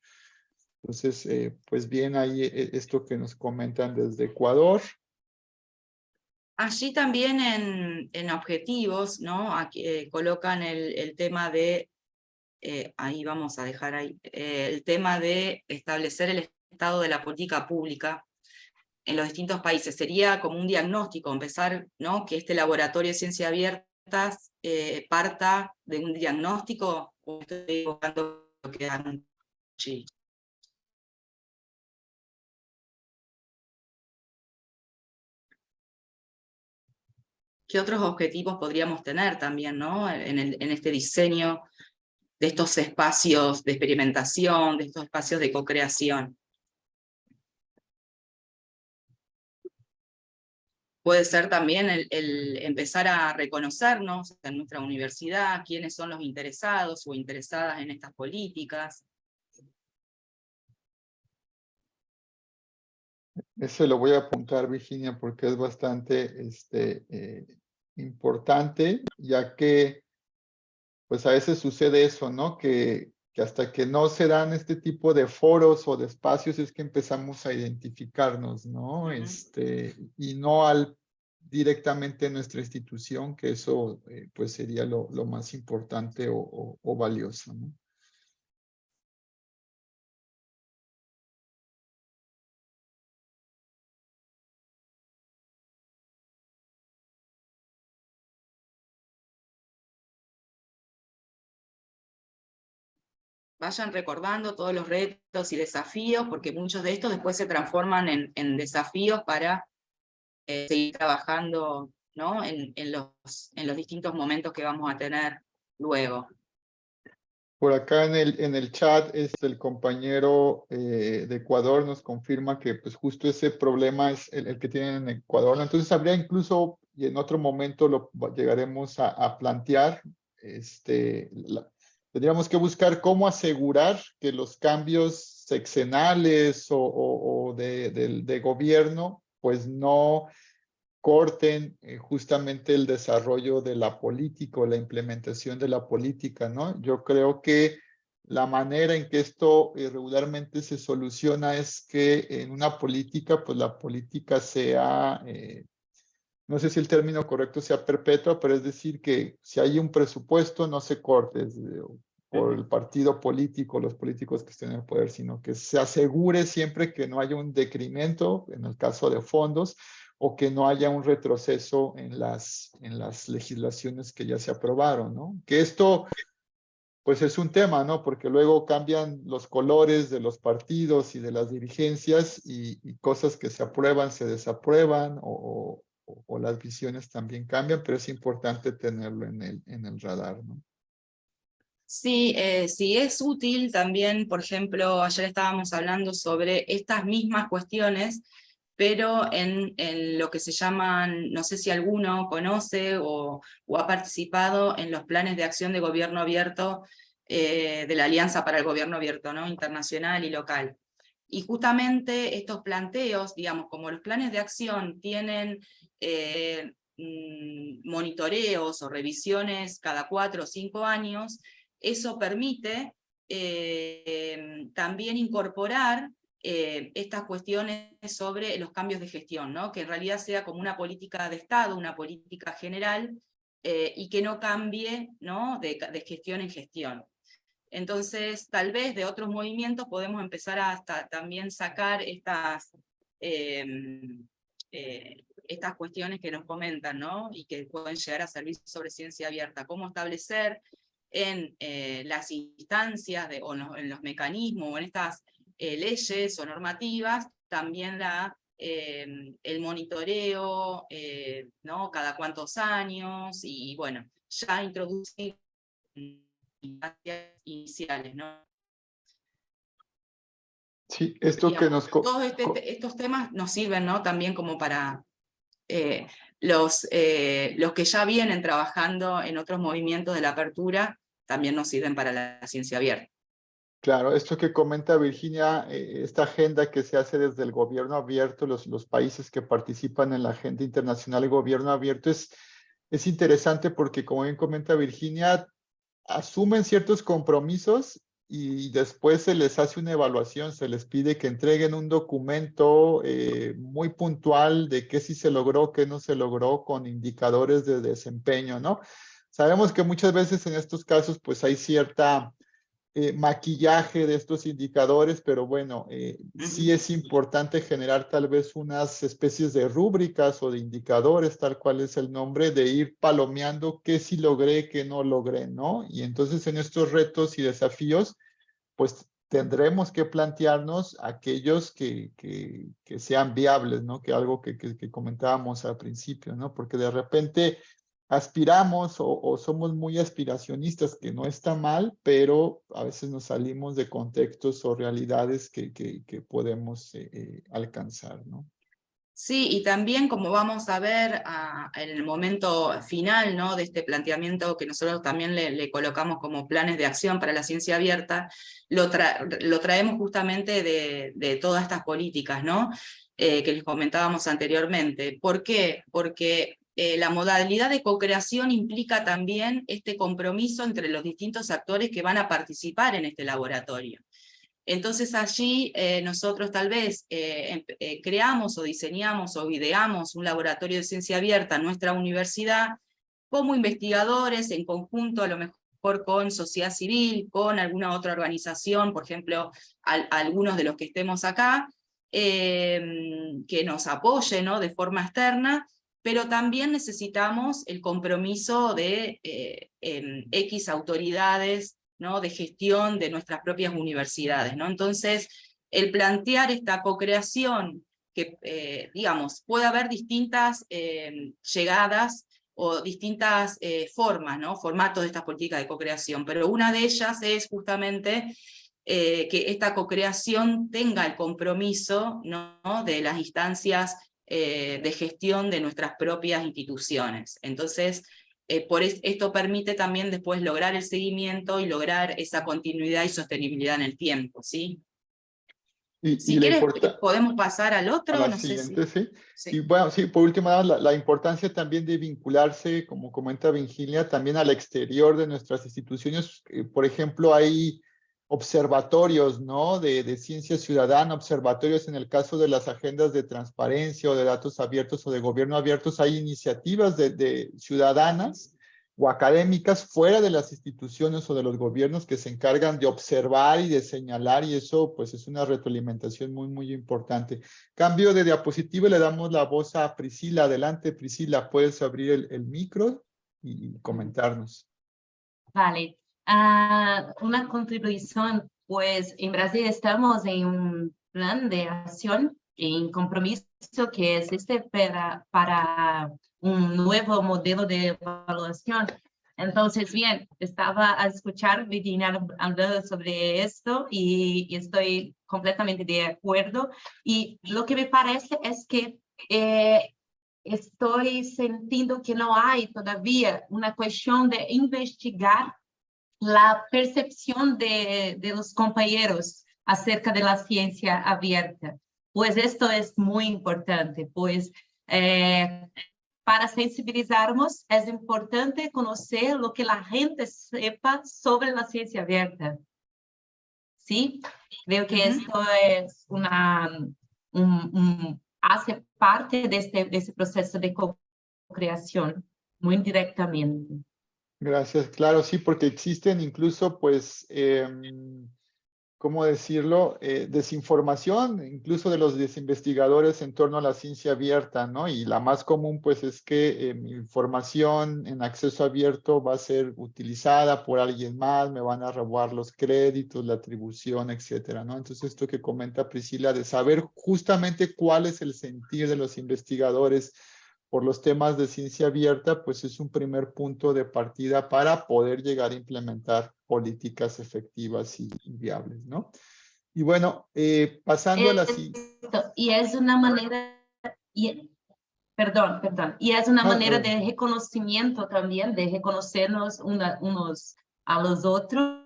A: Entonces, eh, pues bien ahí eh, esto que nos comentan desde Ecuador.
B: Allí también en, en objetivos, ¿no? Aquí, eh, colocan el, el tema de, eh, ahí vamos a dejar ahí, eh, el tema de establecer el estado de la política pública en los distintos países. Sería como un diagnóstico, empezar, ¿no? Que este laboratorio de ciencia abiertas eh, parta de un diagnóstico, o estoy lo que. ¿Qué otros objetivos podríamos tener también ¿no? en este diseño de estos espacios de experimentación, de estos espacios de co-creación? Puede ser también el, empezar a reconocernos en nuestra universidad, quiénes son los interesados o interesadas en estas políticas.
A: Ese lo voy a apuntar, Virginia, porque es bastante este, eh, importante, ya que pues a veces sucede eso, ¿no? Que, que hasta que no se dan este tipo de foros o de espacios es que empezamos a identificarnos, ¿no? Este, y no al directamente en nuestra institución, que eso eh, pues sería lo, lo más importante o, o- o valioso, ¿no?
B: Vayan recordando todos los retos y desafíos, porque muchos de estos después se transforman en, en desafíos para eh, seguir trabajando ¿no? en, en los, en los distintos momentos que vamos a tener luego.
A: Por acá en el, en el chat, este, el compañero eh, de Ecuador nos confirma que pues justo ese problema es el, el que tienen en Ecuador. Entonces habría incluso, y en otro momento lo llegaremos a, a plantear, este, la- tendríamos que buscar cómo asegurar que los cambios sexenales o, de gobierno pues no corten eh, justamente el desarrollo de la política o la implementación de la política, ¿no? Yo creo que la manera en que esto eh, regularmente se soluciona es que en una política, pues la política sea, eh, no sé si el término correcto sea perpetua, pero es decir que si hay un presupuesto no se corte por el partido político, los políticos que estén en el poder, sino que se asegure siempre que no haya un decremento en el caso de fondos o que no haya un retroceso en las, en las legislaciones que ya se aprobaron, ¿no? Que esto pues es un tema, ¿no? Porque luego cambian los colores de los partidos y de las dirigencias y, cosas que se aprueban se desaprueban o, las visiones también cambian, pero es importante tenerlo en el, en el radar, ¿no?
B: Sí, eh, sí es útil también, por ejemplo, ayer estábamos hablando sobre estas mismas cuestiones, pero en, lo que se llaman, no sé si alguno conoce o, ha participado en los planes de acción de gobierno abierto eh, de la Alianza para el Gobierno Abierto, ¿no? internacional y local. Y justamente estos planteos, digamos, como los planes de acción tienen eh, mm, monitoreos o revisiones cada cuatro o cinco años, eso permite eh, también incorporar eh, estas cuestiones sobre los cambios de gestión, ¿no? que en realidad sea como una política de Estado, una política general, y que no cambie ¿no? De, gestión en gestión. Entonces, tal vez de otros movimientos podemos empezar a también sacar estas, em, eh, estas cuestiones que nos comentan, ¿no? y que pueden llegar a servir sobre ciencia abierta. Cómo establecer en las instancias o en los mecanismos o en estas eh, leyes o normativas, también eh, el monitoreo, eh, cada cuántos años, y bueno, ya introducir iniciales, ¿no?
A: Sí, esto que nos...
B: Todos este, estos temas nos sirven, ¿no? También como para los, los que ya vienen trabajando en otros movimientos de la apertura, también nos sirven para la ciencia abierta.
A: Claro, esto que comenta Virginia, eh, esta agenda que se hace desde el gobierno abierto, los, los países que participan en la agenda internacional de gobierno abierto, es, es interesante porque, como bien comenta Virginia, asumen ciertos compromisos y después se les hace una evaluación, se les pide que entreguen un documento eh, muy puntual de qué sí se logró, qué no se logró, con indicadores de desempeño, ¿no? Sabemos que muchas veces en estos casos pues hay cierta eh, maquillaje de estos indicadores, pero bueno, eh, sí es importante generar tal vez unas especies de rúbricas o de indicadores, tal cual es el nombre, de ir palomeando qué sí logré, qué no logré, ¿no? Y entonces en estos retos y desafíos, pues tendremos que plantearnos aquellos que, que, que sean viables, ¿no? Que algo que, que, comentábamos al principio, ¿no? Porque de repente aspiramos o, somos muy aspiracionistas, que no está mal, pero a veces nos salimos de contextos o realidades que, que, podemos eh, eh, alcanzar, ¿no?
B: Sí, y también como vamos a ver ah, en el momento final ¿no? de este planteamiento que nosotros también le, colocamos como planes de acción para la ciencia abierta, lo, lo traemos justamente de, de, todas estas políticas ¿no? Eh, que les comentábamos anteriormente. ¿Por qué? Porque eh, la modalidad de co-creación implica también este compromiso entre los distintos actores que van a participar en este laboratorio. Entonces allí eh, nosotros tal vez eh, creamos o diseñamos o ideamos un laboratorio de ciencia abierta en nuestra universidad como investigadores en conjunto a lo mejor con sociedad civil, con alguna otra organización, por ejemplo, algunos de los que estemos acá, que nos apoyen ¿no? de forma externa, pero también necesitamos el compromiso de eh, X autoridades ¿no? de gestión de nuestras propias universidades. ¿no? Entonces, el plantear esta co-creación, que eh, digamos, puede haber distintas eh, llegadas o distintas formas, ¿no? formatos de estas políticas de co-creación, pero una de ellas es justamente que esta co-creación tenga el compromiso ¿no? de las instancias eh, de gestión de nuestras propias instituciones. Entonces, eh, por esto permite también después lograr el seguimiento y lograr esa continuidad y sostenibilidad en el tiempo, ¿sí?
A: Y,
B: si quieres, podemos pasar al otro.
A: Sí. Y bueno, sí, por último, la, la, importancia también de vincularse, como comenta Virginia, también al exterior de nuestras instituciones. Eh, por ejemplo, hay observatorios, ¿no? De, ciencia ciudadana, observatorios en el caso de las agendas de transparencia o de datos abiertos o de gobierno abiertos, hay iniciativas de, ciudadanas o académicas fuera de las instituciones o de los gobiernos que se encargan de observar y de señalar y eso pues es una retroalimentación muy muy importante. Cambio de diapositiva le damos la voz a Priscila. Adelante Priscila, puedes abrir el, micro y comentarnos.
E: Vale, uh, una contribución pues en Brasil estamos en un plan de acción en compromiso que es este para, para un nuevo modelo de evaluación. Entonces, bien, estaba a escuchar Virginia hablando sobre esto y, y, estoy completamente de acuerdo. Y lo que me parece es que eh, estoy sintiendo que no hay todavía una cuestión de investigar la percepción de, de los compañeros acerca de la ciencia abierta. Pues esto es muy importante, pues eh, para sensibilizarnos es importante conocer lo que la gente sepa sobre la ciencia abierta. ¿Sí? Creo que uh -huh. esto es una, un, un, hace parte de este, de este proceso de co-creación, muy directamente.
A: Gracias, claro, sí, porque existen incluso, pues, eh, ¿cómo decirlo? Eh, desinformación, incluso de los desinvestigadores en torno a la ciencia abierta, ¿no? Y la más común, pues, es que mi información en acceso abierto va a ser utilizada por alguien más, me van a robar los créditos, la atribución, etcétera, ¿no? Entonces, esto que comenta Priscila, de saber justamente cuál es el sentir de los investigadores por los temas de ciencia abierta, pues es un primer punto de partida para poder llegar a implementar políticas efectivas y, y viables, ¿no? Y bueno, eh, pasando a la
E: Y es una manera, y, perdón, perdón, y es una no, manera de reconocimiento también, de reconocernos una, unos a los otros.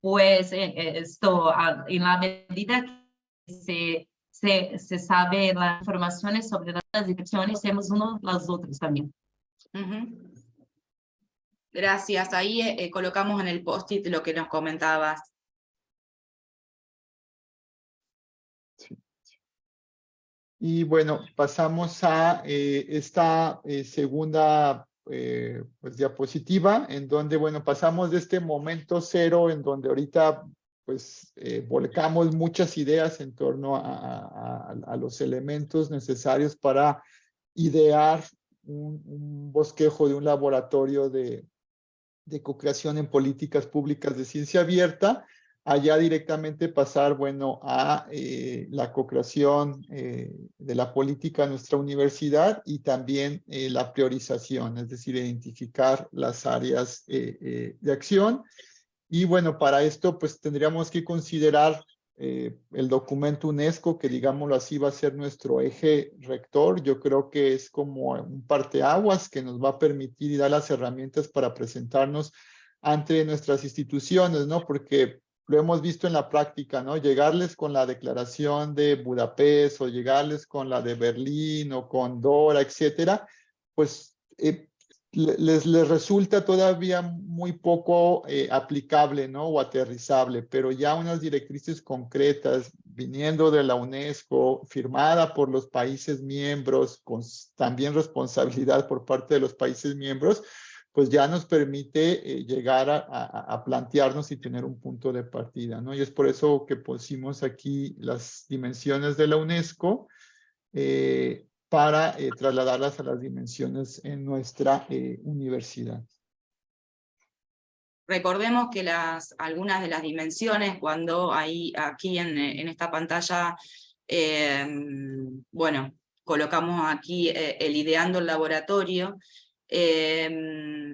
E: Pues eh, esto, en la medida que se, se, se sabe las informaciones sobre las direcciones, hacemos unos los otros también.
B: Uh -huh. Gracias. Ahí eh, colocamos en el post-it lo que nos comentabas.
A: Sí. Y bueno, pasamos a eh, esta eh, segunda eh, pues, diapositiva, en donde, bueno, pasamos de este momento cero, en donde ahorita pues eh, volcamos muchas ideas en torno a, los elementos necesarios para idear un, bosquejo de un laboratorio de, de co-creación en políticas públicas de ciencia abierta, allá directamente pasar, bueno, a eh, la co-creación eh, de la política en nuestra universidad y también la priorización, es decir, identificar las áreas de acción y bueno, para esto pues tendríamos que considerar eh, el documento UNESCO, que digámoslo así va a ser nuestro eje rector. Yo creo que es como un parteaguas que nos va a permitir y dar las herramientas para presentarnos ante nuestras instituciones, ¿no? Porque lo hemos visto en la práctica, ¿no? Llegarles con la declaración de Budapest o llegarles con la de Berlín o con Dora, etcétera, pues eh, les, resulta todavía muy poco eh, aplicable ¿no? o aterrizable, pero ya unas directrices concretas viniendo de la UNESCO, firmada por los países miembros, con también responsabilidad por parte de los países miembros, pues ya nos permite eh, llegar a, plantearnos y tener un punto de partida, ¿no? Y es por eso que pusimos aquí las dimensiones de la UNESCO, eh, para eh, trasladarlas a las dimensiones en nuestra eh, universidad.
B: Recordemos que las, algunas de las dimensiones, cuando hay aquí en, en esta pantalla, eh, bueno, colocamos aquí eh, el ideando el laboratorio, eh,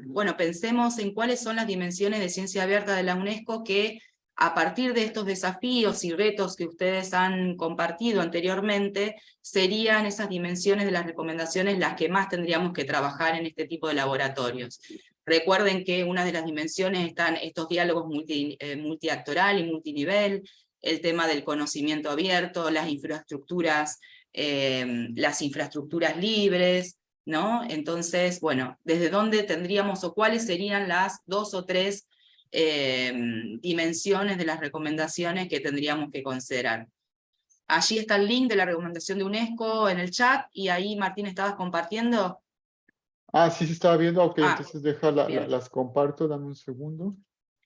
B: bueno, pensemos en cuáles son las dimensiones de ciencia abierta de la UNESCO que a partir de estos desafíos y retos que ustedes han compartido anteriormente, serían esas dimensiones de las recomendaciones las que más tendríamos que trabajar en este tipo de laboratorios. Recuerden que una de las dimensiones están estos diálogos eh, multiactoral y multinivel, el tema del conocimiento abierto, las infraestructuras, eh, las infraestructuras libres, ¿no? Entonces, bueno, ¿desde dónde tendríamos o cuáles serían las dos o tres em, dimensiones de las recomendaciones que tendríamos que considerar? Allí está el link de la recomendación de UNESCO en el chat, y ahí Martín estabas compartiendo.
A: Ah, sí, se estaba viendo, ok,
B: Ah,
A: entonces deja la- la-
B: bien.
A: las comparto, dame un segundo.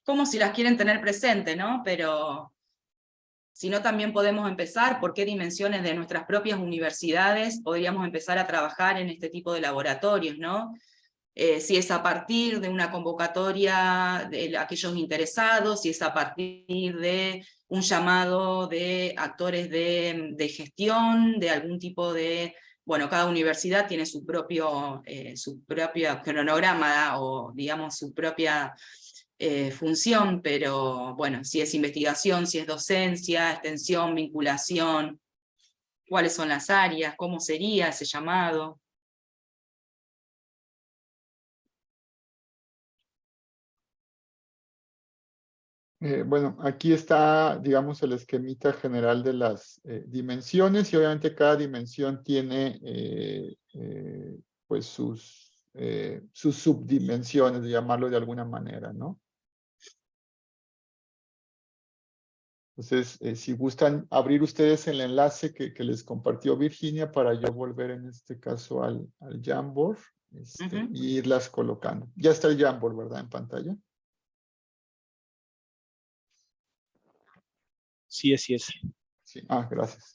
B: como si las quieren tener presente, ¿no? Pero si no también podemos empezar, por qué dimensiones de nuestras propias universidades podríamos empezar a trabajar en este tipo de laboratorios, ¿no? Eh, si es a partir de una convocatoria de aquellos interesados, si es a partir de un llamado de actores de, de gestión, de algún tipo de... Bueno, cada universidad tiene su propio, eh, su propio cronograma o digamos su propia eh, función, pero bueno, si es investigación, si es docencia, extensión, vinculación, cuáles son las áreas, cómo sería ese llamado.
A: Eh, bueno, aquí está, digamos, el esquemita general de las eh, dimensiones y obviamente cada dimensión tiene eh, pues sus, sus subdimensiones, de llamarlo de alguna manera, ¿no? Entonces, si gustan abrir ustedes el enlace que, que les compartió Virginia para yo volver en este caso al, al Jamboard este, irlas colocando. Ya está el Jamboard, ¿verdad? En pantalla.
J: Sí, es.
A: Sí. Ah, gracias.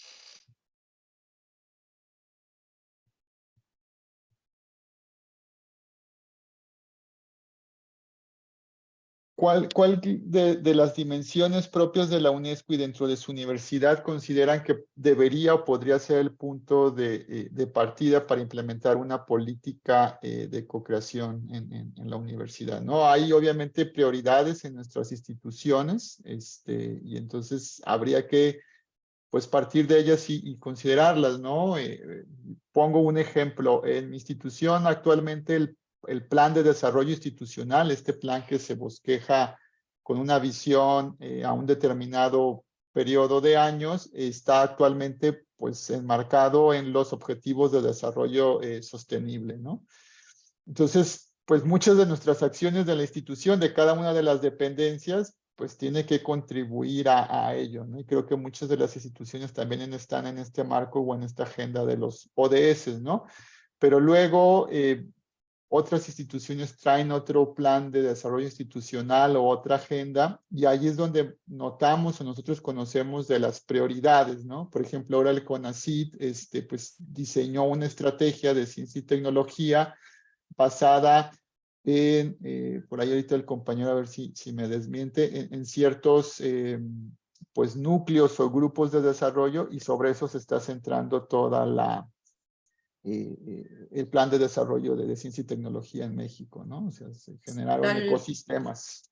A: ¿Cuál, cuál de, de las dimensiones propias de la UNESCO y dentro de su universidad consideran que debería o podría ser el punto de, eh, de partida para implementar una política eh, de co-creación en, en- en la universidad? ¿no? Hay obviamente prioridades en nuestras instituciones este, y entonces habría que pues partir de ellas y, y considerarlas, ¿no? Eh, pongo un ejemplo, en mi institución actualmente el, el plan de desarrollo institucional, este plan que se bosqueja con una visión eh, a un determinado periodo de años, está actualmente pues enmarcado en los objetivos de desarrollo eh, sostenible, ¿no? Entonces, pues muchas de nuestras acciones de la institución, de cada una de las dependencias, pues tiene que contribuir a, a ello, ¿no? Y creo que muchas de las instituciones también están en este marco o en esta agenda de los ODS, ¿no? Pero luego eh, otras instituciones traen otro plan de desarrollo institucional o otra agenda y ahí es donde notamos o nosotros conocemos de las prioridades, ¿no? Por ejemplo, ahora el CONACYT este, pues, diseñó una estrategia de ciencia y tecnología basada en, eh, por ahí ahorita el compañero a ver si, si me desmiente, en, en ciertos eh, pues núcleos o grupos de desarrollo y sobre eso se está centrando toda la, eh, eh, el plan de desarrollo de, de ciencia y tecnología en México, ¿no? O sea, se generaron
B: Tal-
A: ecosistemas.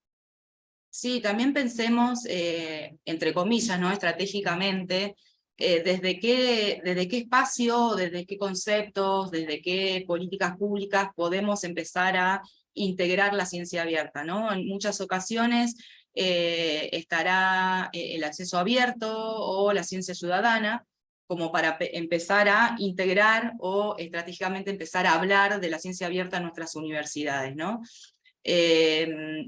B: Sí, también pensemos, eh, entre comillas, ¿no? estratégicamente, eh, desde, qué, desde qué espacio, desde qué conceptos, desde qué políticas públicas podemos empezar a integrar la ciencia abierta. ¿no? En muchas ocasiones eh, estará el acceso abierto o la ciencia ciudadana, como para pe- empezar a integrar o estratégicamente empezar a hablar de la ciencia abierta en nuestras universidades. ¿no? Eh,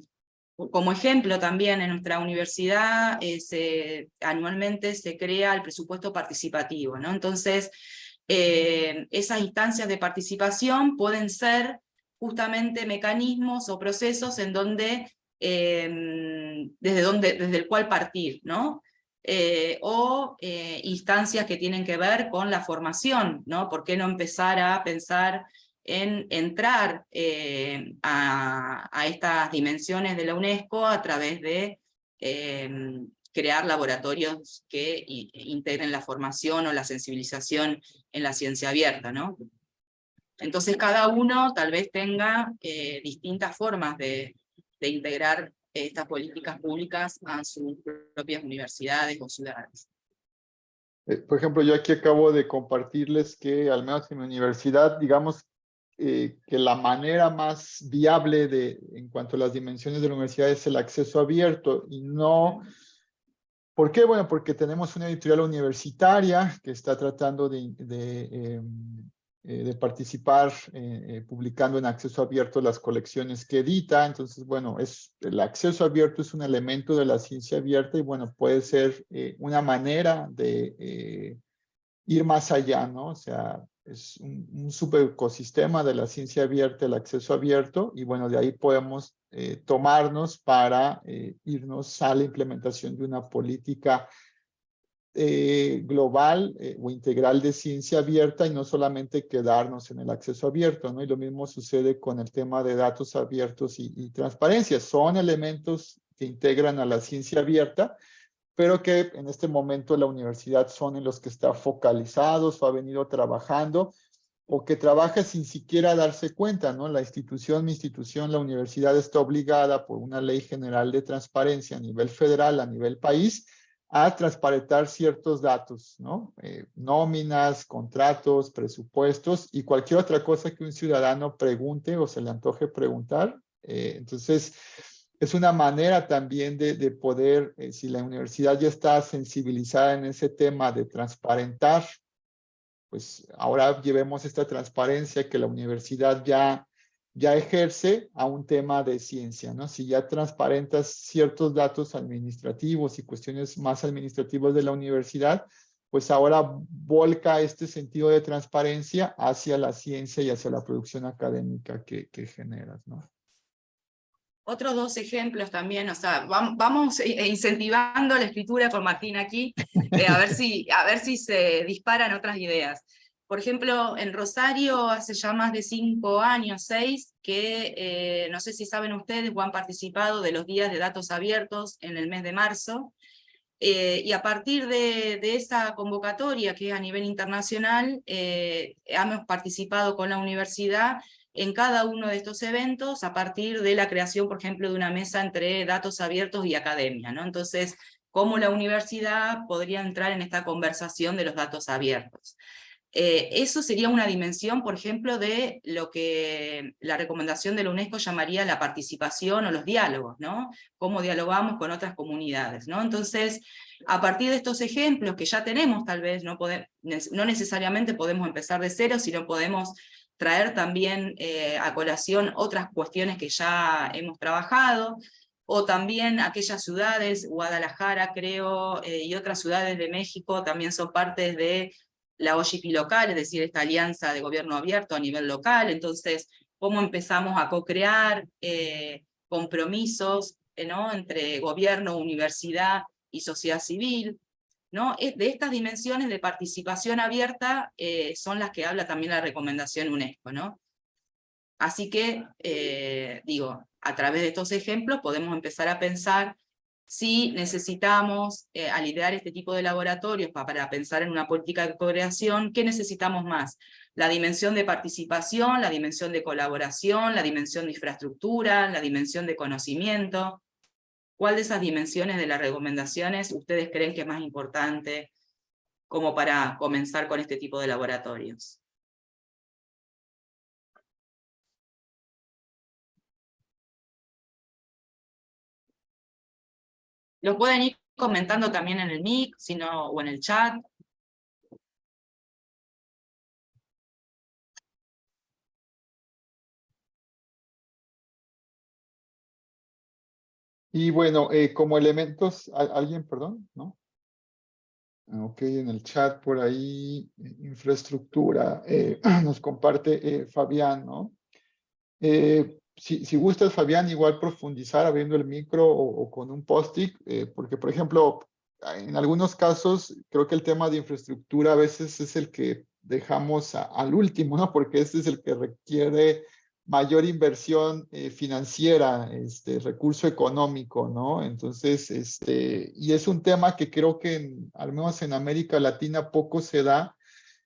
B: como ejemplo también en nuestra universidad eh, se- anualmente se crea el presupuesto participativo, ¿no? Entonces, eh, esas instancias de participación pueden ser justamente mecanismos o procesos en donde, desde, donde, desde el cual partir, ¿no? Eh, o eh, instancias que tienen que ver con la formación, ¿no? ¿Por qué no empezar a pensar en entrar eh, a, estas dimensiones de la UNESCO a través de crear laboratorios que integren la formación o la sensibilización en la ciencia abierta, ¿no? Entonces cada uno tal vez tenga distintas formas de integrar estas políticas públicas a sus propias universidades o ciudades.
A: Eh, por ejemplo, yo aquí acabo de compartirles que al menos en mi universidad, digamos, eh, que la manera más viable de, en cuanto a las dimensiones de la universidad es el acceso abierto y no... ¿Por qué? Bueno, porque tenemos una editorial universitaria que está tratando de, de, em, eh, de participar eh, publicando en acceso abierto las colecciones que edita. Entonces, bueno, es, el acceso abierto es un elemento de la ciencia abierta y bueno, puede ser una manera de ir más allá, ¿no? O sea, es un, un subecosistema de la ciencia abierta, el acceso abierto, y bueno, de ahí podemos tomarnos para irnos a la implementación de una política eh, global eh, o integral de ciencia abierta y no solamente quedarnos en el acceso abierto, ¿no? Y lo mismo sucede con el tema de datos abiertos y, transparencia. Son elementos que integran a la ciencia abierta, pero que en este momento la universidad son en los que está focalizados o ha venido trabajando o que trabaja sin siquiera darse cuenta, ¿no? La institución, mi institución, la universidad está obligada por una ley general de transparencia a nivel federal, a nivel país, a transparentar ciertos datos, ¿no? Eh, nóminas, contratos, presupuestos y cualquier otra cosa que un ciudadano pregunte o se le antoje preguntar. Eh, entonces, es una manera también de, de poder, eh, si la universidad ya está sensibilizada en ese tema de transparentar, pues ahora llevemos esta transparencia que la universidad ya ya ejerce a un tema de ciencia, ¿no? Si ya transparentas ciertos datos administrativos y cuestiones más administrativas de la universidad, pues ahora volca este sentido de transparencia hacia la ciencia y hacia la producción académica que, que generas.
B: Otros dos ejemplos también, o sea, vamos eh, incentivando la escritura con Martín aquí, eh, a, ver si, a ver si se disparan otras ideas. Por ejemplo, en Rosario hace ya más de cinco años, seis, que eh, no sé si saben ustedes o han participado de los días de datos abiertos en el mes de marzo, eh, y a partir de, esa convocatoria, que es a nivel internacional, eh, hemos participado con la universidad en cada uno de estos eventos a partir de la creación, por ejemplo, de una mesa entre datos abiertos y academia. ¿no? Entonces, cómo la universidad podría entrar en esta conversación de los datos abiertos. Eh, eso sería una dimensión, por ejemplo, de lo que la recomendación de la UNESCO llamaría la participación o los diálogos, ¿no? Cómo dialogamos con otras comunidades, ¿no? Entonces, a partir de estos ejemplos que ya tenemos, tal vez, no, necesariamente podemos empezar de cero, sino podemos traer también eh, a colación otras cuestiones que ya hemos trabajado, o también aquellas ciudades, Guadalajara creo, eh, y otras ciudades de México también son partes de la OGP local, es decir, esta alianza de gobierno abierto a nivel local, entonces, cómo empezamos a co-crear eh, compromisos eh, entre gobierno, universidad y sociedad civil, ¿no? De estas dimensiones de participación abierta eh, son las que habla también la recomendación UNESCO, ¿no? Así que, digo, a través de estos ejemplos podemos empezar a pensar si necesitamos, eh, este tipo de laboratorios para pensar en una política de co-creación, ¿qué necesitamos más? La dimensión de participación, la dimensión de colaboración, la dimensión de infraestructura, la dimensión de conocimiento. ¿Cuál de esas dimensiones de las recomendaciones ustedes creen que es más importante como para comenzar con este tipo de laboratorios? Lo pueden ir comentando también en el mic, sino, o en el chat.
A: Y bueno, eh, como elementos, ¿alguien, perdón? ¿No? Ok, en el chat por ahí, infraestructura, eh, [clears throat] nos comparte eh, Fabián, ¿no? Si, si gustas, Fabián, igual profundizar abriendo el micro o, con un post-it, eh, porque, por ejemplo, en algunos casos, creo que el tema de infraestructura a veces es el que dejamos al último, ¿no? Porque este es el que requiere mayor inversión eh, financiera, este, recurso económico, ¿no? Entonces, este, y es un tema que creo que al menos en América Latina poco se da,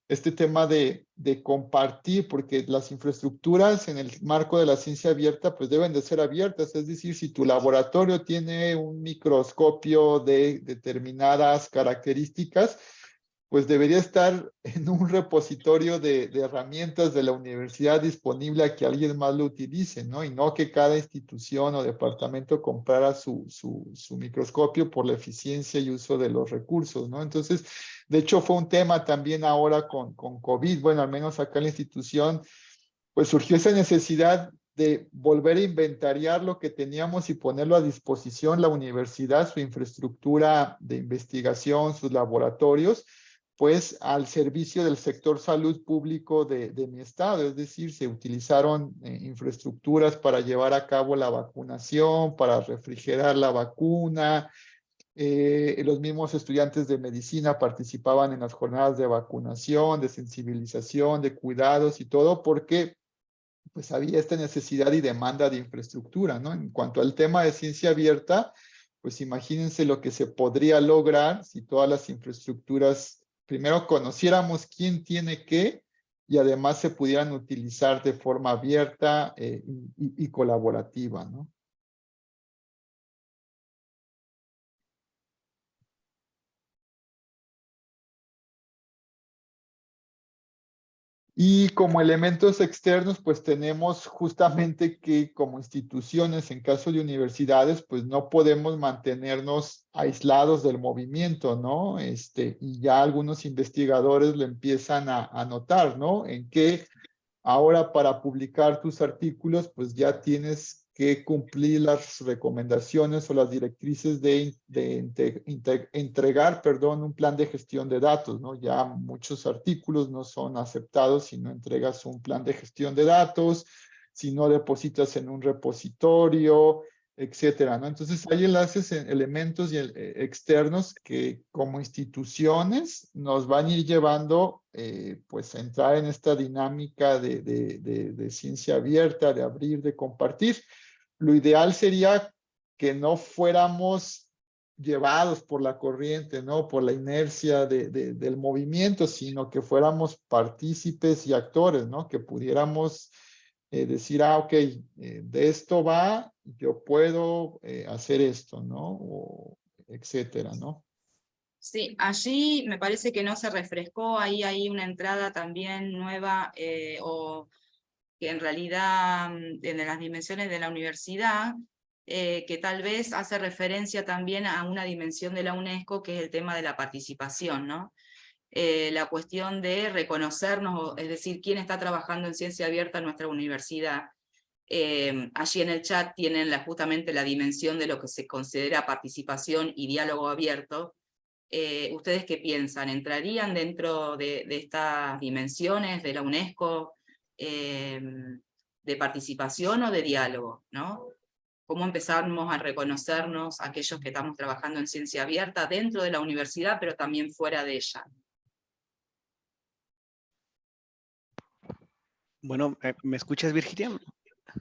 A: este tema de, de, compartir, porque las infraestructuras en el marco de la ciencia abierta pues deben de ser abiertas, es decir, si tu laboratorio tiene un microscopio de determinadas características, pues debería estar [laughs] en un repositorio de, de, herramientas de la universidad disponible a que alguien más lo utilice, ¿no? Y no que cada institución o departamento comprara su, su, su microscopio por la eficiencia y uso de los recursos, ¿no? Entonces, De hecho, fue un tema también ahora con, con COVID, bueno, al menos acá en la institución, pues surgió esa necesidad de volver a inventariar lo que teníamos y ponerlo a disposición la universidad, su infraestructura de investigación, sus laboratorios, pues al servicio del sector salud público de, mi estado, es decir, se utilizaron eh, infraestructuras para llevar a cabo la vacunación, para refrigerar la vacuna, eh, los mismos estudiantes de medicina participaban en las jornadas de vacunación, de sensibilización, de cuidados y todo, porque pues había esta necesidad y demanda de infraestructura, ¿no? En cuanto al tema de ciencia abierta, pues imagínense lo que se podría lograr si todas las infraestructuras primero conociéramos quién tiene qué y además se pudieran utilizar de forma abierta eh, y, y, colaborativa, ¿no? Y como elementos externos, pues tenemos justamente que como instituciones, en caso de universidades, pues no podemos mantenernos aislados del movimiento, ¿no? Este, y ya algunos investigadores lo empiezan a, a notar, ¿no? En que ahora para publicar tus artículos, pues ya tienes que cumplir las recomendaciones o las directrices de, entregar, perdón, un plan de gestión de datos, ¿no? Ya muchos artículos no son aceptados si no entregas un plan de gestión de datos, si no depositas en un repositorio, etcétera, ¿no? Entonces hay enlaces, elementos y, eh, externos que como instituciones nos van a ir llevando eh, pues a entrar en esta dinámica de, de, ciencia abierta, de abrir, de compartir lo ideal sería que no fuéramos llevados por la corriente, ¿no? Por la inercia de, del movimiento, sino que fuéramos partícipes y actores, ¿no? Que pudiéramos eh, decir, ah, ok, eh, de esto va, yo puedo eh, hacer esto, ¿no? Etcétera, ¿no?
B: Sí, allí me parece que no se refrescó, ahí hay una entrada también nueva o que en realidad mm, en las dimensiones de la universidad, eh, que tal vez hace referencia también a una dimensión de la UNESCO, que es el tema de la participación, ¿no? Eh, la cuestión de reconocernos, es decir, quién está trabajando en ciencia abierta en nuestra universidad. Eh, allí en el chat tienen justamente la dimensión de lo que se considera participación y diálogo abierto. ¿Ustedes qué piensan? ¿Entrarían dentro de, de estas dimensiones de la UNESCO? Em, de participación o de diálogo, ¿no? Cómo empezamos a reconocernos aquellos que estamos trabajando en ciencia abierta dentro de la universidad, pero también fuera de ella.
D: Bueno, eh, ¿me escuchas, Virginia?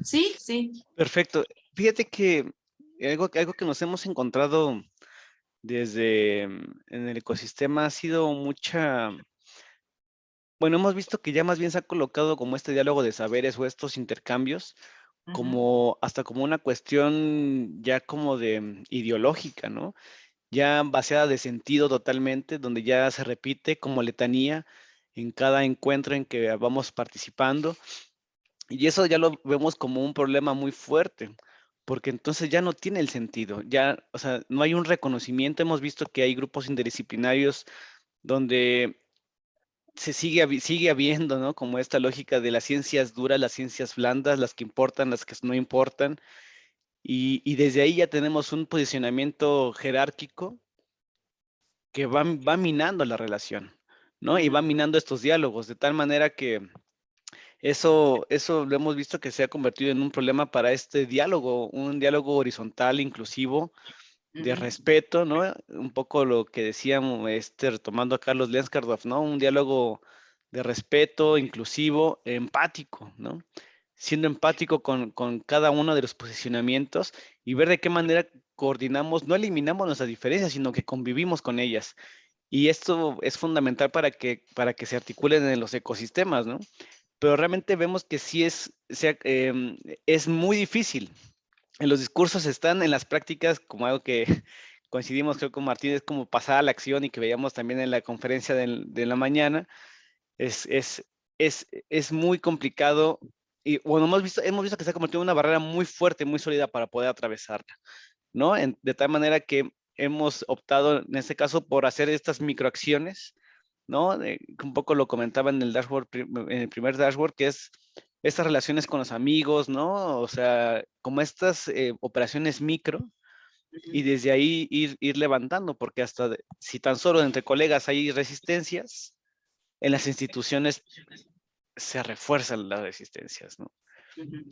B: Sí, sí.
D: Perfecto. Fíjate que algo, algo que nos hemos encontrado desde mm, en el ecosistema ha sido mucha bueno, hemos visto que ya más bien se ha colocado como este diálogo de saberes o estos intercambios como hasta como una cuestión ya como de mm, ideológica, ¿no? Ya vaciada de sentido totalmente, donde ya se repite como letanía en cada encuentro en que vamos participando. Y eso ya lo vemos como un problema muy fuerte, porque entonces ya no tiene el sentido, ya, o sea, no hay un reconocimiento. Hemos visto que hay grupos interdisciplinarios donde se sigue, sigue habiendo, ¿no? Como esta lógica de las ciencias duras, las ciencias blandas, las que importan, las que no importan. Y, desde ahí ya tenemos un posicionamiento jerárquico que va, va minando la relación, ¿no? Y va minando estos diálogos, de tal manera que eso, eso lo hemos visto que se ha convertido en un problema para este diálogo, un diálogo horizontal, inclusivo, de respeto, ¿no? Un poco lo que decíamos, este, retomando a Carlos Lenskardorf, ¿no? Un diálogo de respeto, inclusivo, empático, ¿no? Siendo empático con, con, cada uno de los posicionamientos y ver de qué manera coordinamos, no eliminamos nuestras diferencias, sino que convivimos con ellas. Y esto es fundamental para que, para que se articulen en los ecosistemas, ¿no? Pero realmente vemos que sí es, sea, em, es muy difícil, en los discursos están, en las prácticas, como algo que [laughs] coincidimos, creo, con Martín, es como pasar a la acción y que veíamos también en la conferencia de, la mañana, es, es, es, es, muy complicado y bueno, hemos visto, hemos visto que se ha convertido en una barrera muy fuerte, muy sólida para poder atravesarla, ¿no? de tal manera que hemos optado en este caso por hacer estas microacciones, ¿no? un poco lo comentaba en el dashboard, en el primer dashboard, que es estas relaciones con los amigos, ¿no? O sea, como estas eh, operaciones micro, y desde ahí ir, ir levantando, porque hasta si tan solo entre colegas hay resistencias, en las instituciones se refuerzan las resistencias, ¿no?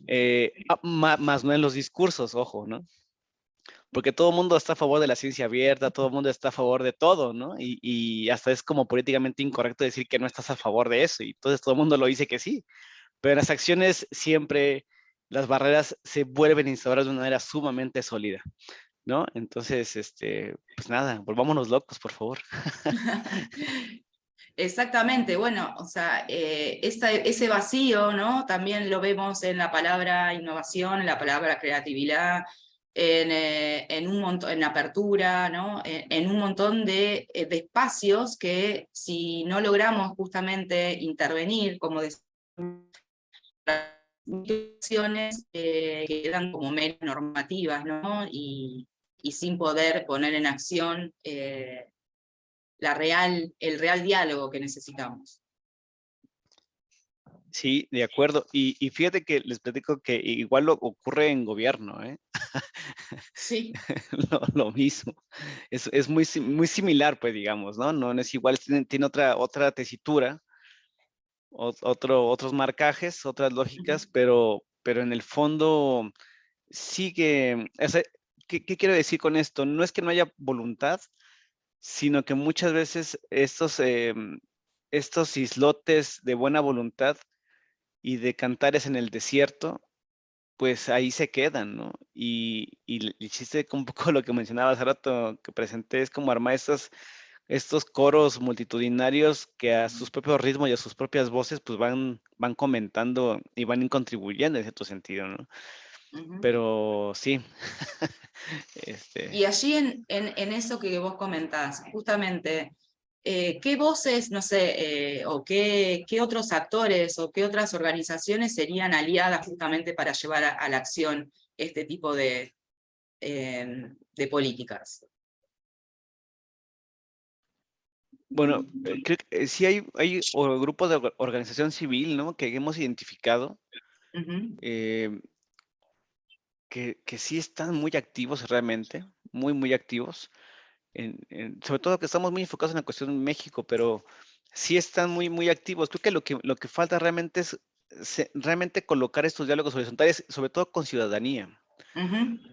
D: Eh, ah, más, no en los discursos, ojo, ¿no? Porque todo el mundo está a favor de la ciencia abierta, todo el mundo está a favor de todo, ¿no? Y, y, hasta es como políticamente incorrecto decir que no estás a favor de eso, y entonces todo el mundo lo dice que sí. Pero en las acciones siempre las barreras se vuelven a instaurar de una manera sumamente sólida. ¿no? Entonces, este, pues nada, volvámonos locos, por favor. [laughs]
B: Exactamente, bueno, o sea, eh, ese vacío, ¿no? También lo vemos en la palabra innovación, en la palabra creatividad, en, eh, un montón, en apertura, ¿no? En, un montón de, eh, de, espacios que si no logramos justamente intervenir, como decía, las quedan como menos normativas, ¿no? Y, y sin poder poner en acción eh, la real, el real diálogo que necesitamos.
D: Sí, de acuerdo. Y, y, fíjate que les platico que igual lo ocurre en gobierno, ¿eh? [laughs]
B: Sí.
D: lo, mismo. Es, es, muy, muy similar, pues, digamos, ¿no? No es igual, tiene, tiene otra, otra tesitura, otro, otros marcajes, otras lógicas, pero, pero en el fondo sigue, ¿qué, quiero decir con esto? No es que no haya voluntad, sino que muchas veces estos, em, estos islotes de buena voluntad y de cantares en el desierto, pues ahí se quedan, ¿no? Y, y el chiste, un poco lo que mencionaba hace rato que presenté, es como armar estos coros multitudinarios que a sus propios ritmos y a sus propias voces, pues van, van comentando y van contribuyendo en cierto sentido, ¿no? Pero sí. [laughs]
B: este... Y allí en, en, eso que vos comentás, justamente, eh, ¿qué voces, no sé, eh, o qué, qué, otros actores o qué otras organizaciones serían aliadas justamente para llevar a, la acción este tipo de, em, de políticas?
D: Bueno, eh, creo que sí hay, hay grupos de organización civil, ¿no? Que hemos identificado que, que sí están muy activos realmente, muy, muy activos. En, sobre todo que estamos muy enfocados en la cuestión de México, pero sí están muy, muy activos. Creo que lo que, lo que falta realmente es realmente colocar estos diálogos horizontales, sobre todo con ciudadanía.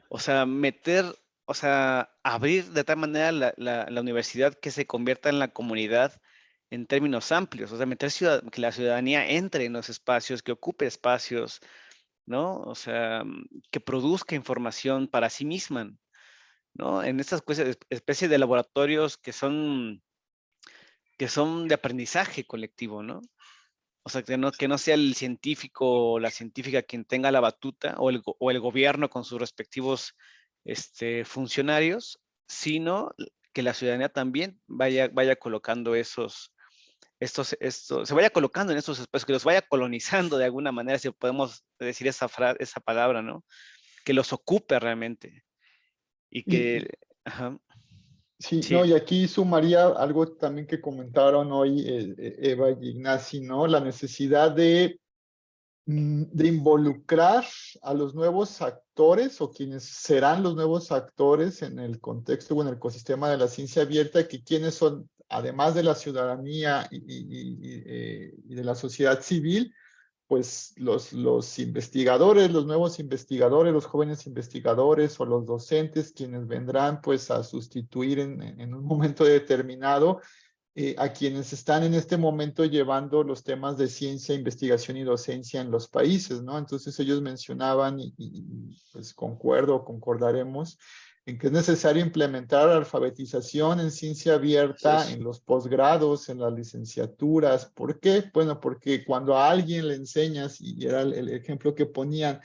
D: O sea, meter, o sea, abrir de tal manera la, la, universidad que se convierta en la comunidad en términos amplios, o sea, meter ciudad, que la ciudadanía entre en los espacios, que ocupe espacios, ¿no? O sea, mm, que produzca información para sí misma, ¿no? En estas especies de laboratorios que son, que son de aprendizaje colectivo, ¿no? O sea, que no, que no sea el científico o la científica quien tenga la batuta o el, o el gobierno con sus respectivos este, funcionarios, sino que la ciudadanía también vaya, vaya colocando esos, esto, se vaya colocando en estos espacios, que los vaya colonizando de alguna manera, si podemos decir esa, frase, esa palabra, ¿no? Que los ocupe realmente. Y que...
A: Sí, No, y aquí sumaría algo también que comentaron hoy eh, eh, Eva y Ignacio, ¿no? La necesidad de, de involucrar a los nuevos actores o quienes serán los nuevos actores en el contexto o en el ecosistema de la ciencia abierta, que quienes son además de la ciudadanía eh, y, de la sociedad civil, pues los, los investigadores, los nuevos investigadores, los jóvenes investigadores o los docentes quienes vendrán pues a sustituir en, un momento determinado eh, a quienes están en este momento llevando los temas de ciencia, investigación y docencia en los países, ¿no? Entonces ellos mencionaban y, y pues concuerdo, concordaremos, en que es necesario implementar alfabetización en ciencia abierta en los posgrados, en las licenciaturas. ¿Por qué? Bueno, porque cuando a alguien le enseñas, y era el, ejemplo que ponían,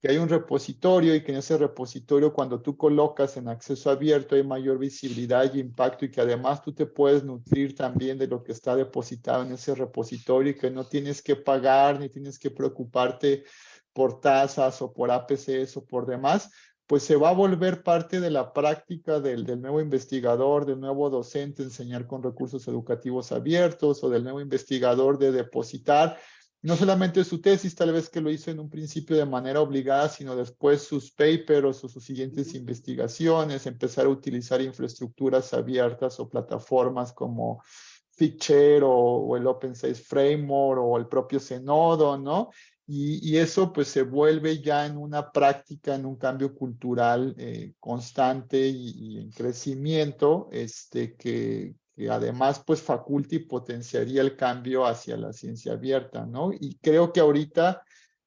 A: que hay un repositorio y que en ese repositorio cuando tú colocas en acceso abierto hay mayor visibilidad y impacto y que además tú te puedes nutrir también de lo que está depositado en ese repositorio y que no tienes que pagar ni tienes que preocuparte por tasas o por APCs o por demás, pues se va a volver parte de la práctica del, del, nuevo investigador, del nuevo docente, enseñar con recursos educativos abiertos, o del nuevo investigador de depositar no solamente su tesis, tal vez que lo hizo en un principio de manera obligada, sino después sus papers o sus siguientes investigaciones, empezar a utilizar infraestructuras abiertas o plataformas como Figshare o, o el Open Science Framework o el propio Zenodo, ¿no? Y, y, eso pues se vuelve ya en una práctica, en un cambio cultural eh, constante y, y, en crecimiento, este, que, además pues faculta y potenciaría el cambio hacia la ciencia abierta, ¿no? Y creo que ahorita,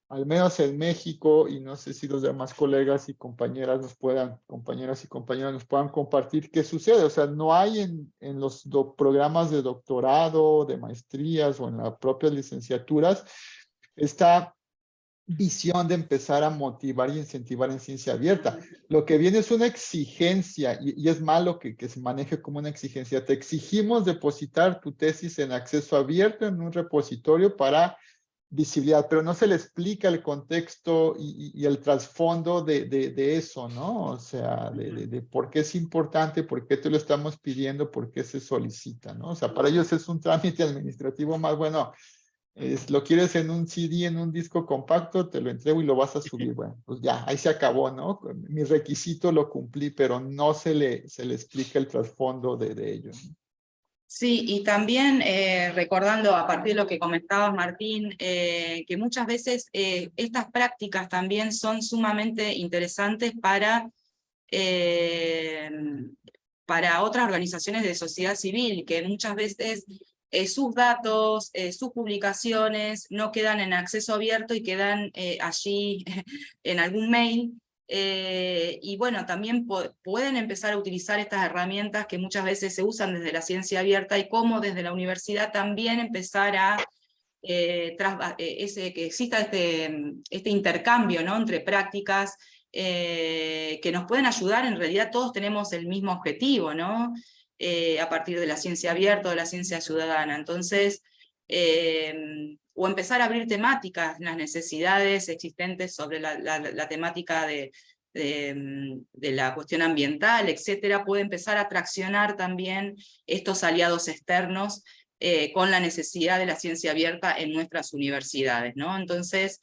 A: al menos en México, y no sé si los demás colegas y compañeras nos puedan, compañeras y compañeros nos puedan compartir qué sucede. O sea, no hay en, en los programas de doctorado, de maestrías o en las propias licenciaturas, esta visión de empezar a motivar y incentivar en ciencia abierta. Lo que viene es una exigencia y, es malo que, se maneje como una exigencia. Te exigimos depositar tu tesis en acceso abierto en un repositorio para visibilidad, pero no se le explica el contexto y, el trasfondo de, eso, ¿no? O sea, de, de, por qué es importante, por qué te lo estamos pidiendo, por qué se solicita, ¿no? O sea, para ellos es un trámite administrativo más bueno es, lo quieres en un CD, en un disco compacto, te lo entrego y lo vas a subir. [laughs] Bueno, pues ya, ahí se acabó, ¿no? Mi requisito lo cumplí, pero no se le, se le explica el trasfondo de, de ello.
B: Sí, y también eh, recordando a partir de lo que comentabas, Martín, eh, que muchas veces eh, estas prácticas también son sumamente interesantes para, para otras organizaciones de sociedad civil, que muchas veces eh, sus datos, eh, sus publicaciones no quedan en acceso abierto y quedan eh, allí [laughs] en algún mail. Y bueno, también pueden empezar a utilizar estas herramientas que muchas veces se usan desde la ciencia abierta y cómo desde la universidad también empezar a ese, que exista este, este intercambio ¿no? entre prácticas que nos pueden ayudar, en realidad todos tenemos el mismo objetivo, ¿no? Eh, a partir de la ciencia abierta o de la ciencia ciudadana. Entonces, eh, o empezar a abrir temáticas, las necesidades existentes sobre la, la, temática de, de, la cuestión ambiental, etcétera, puede empezar a traccionar también estos aliados externos eh, con la necesidad de la ciencia abierta en nuestras universidades. ¿no? Entonces,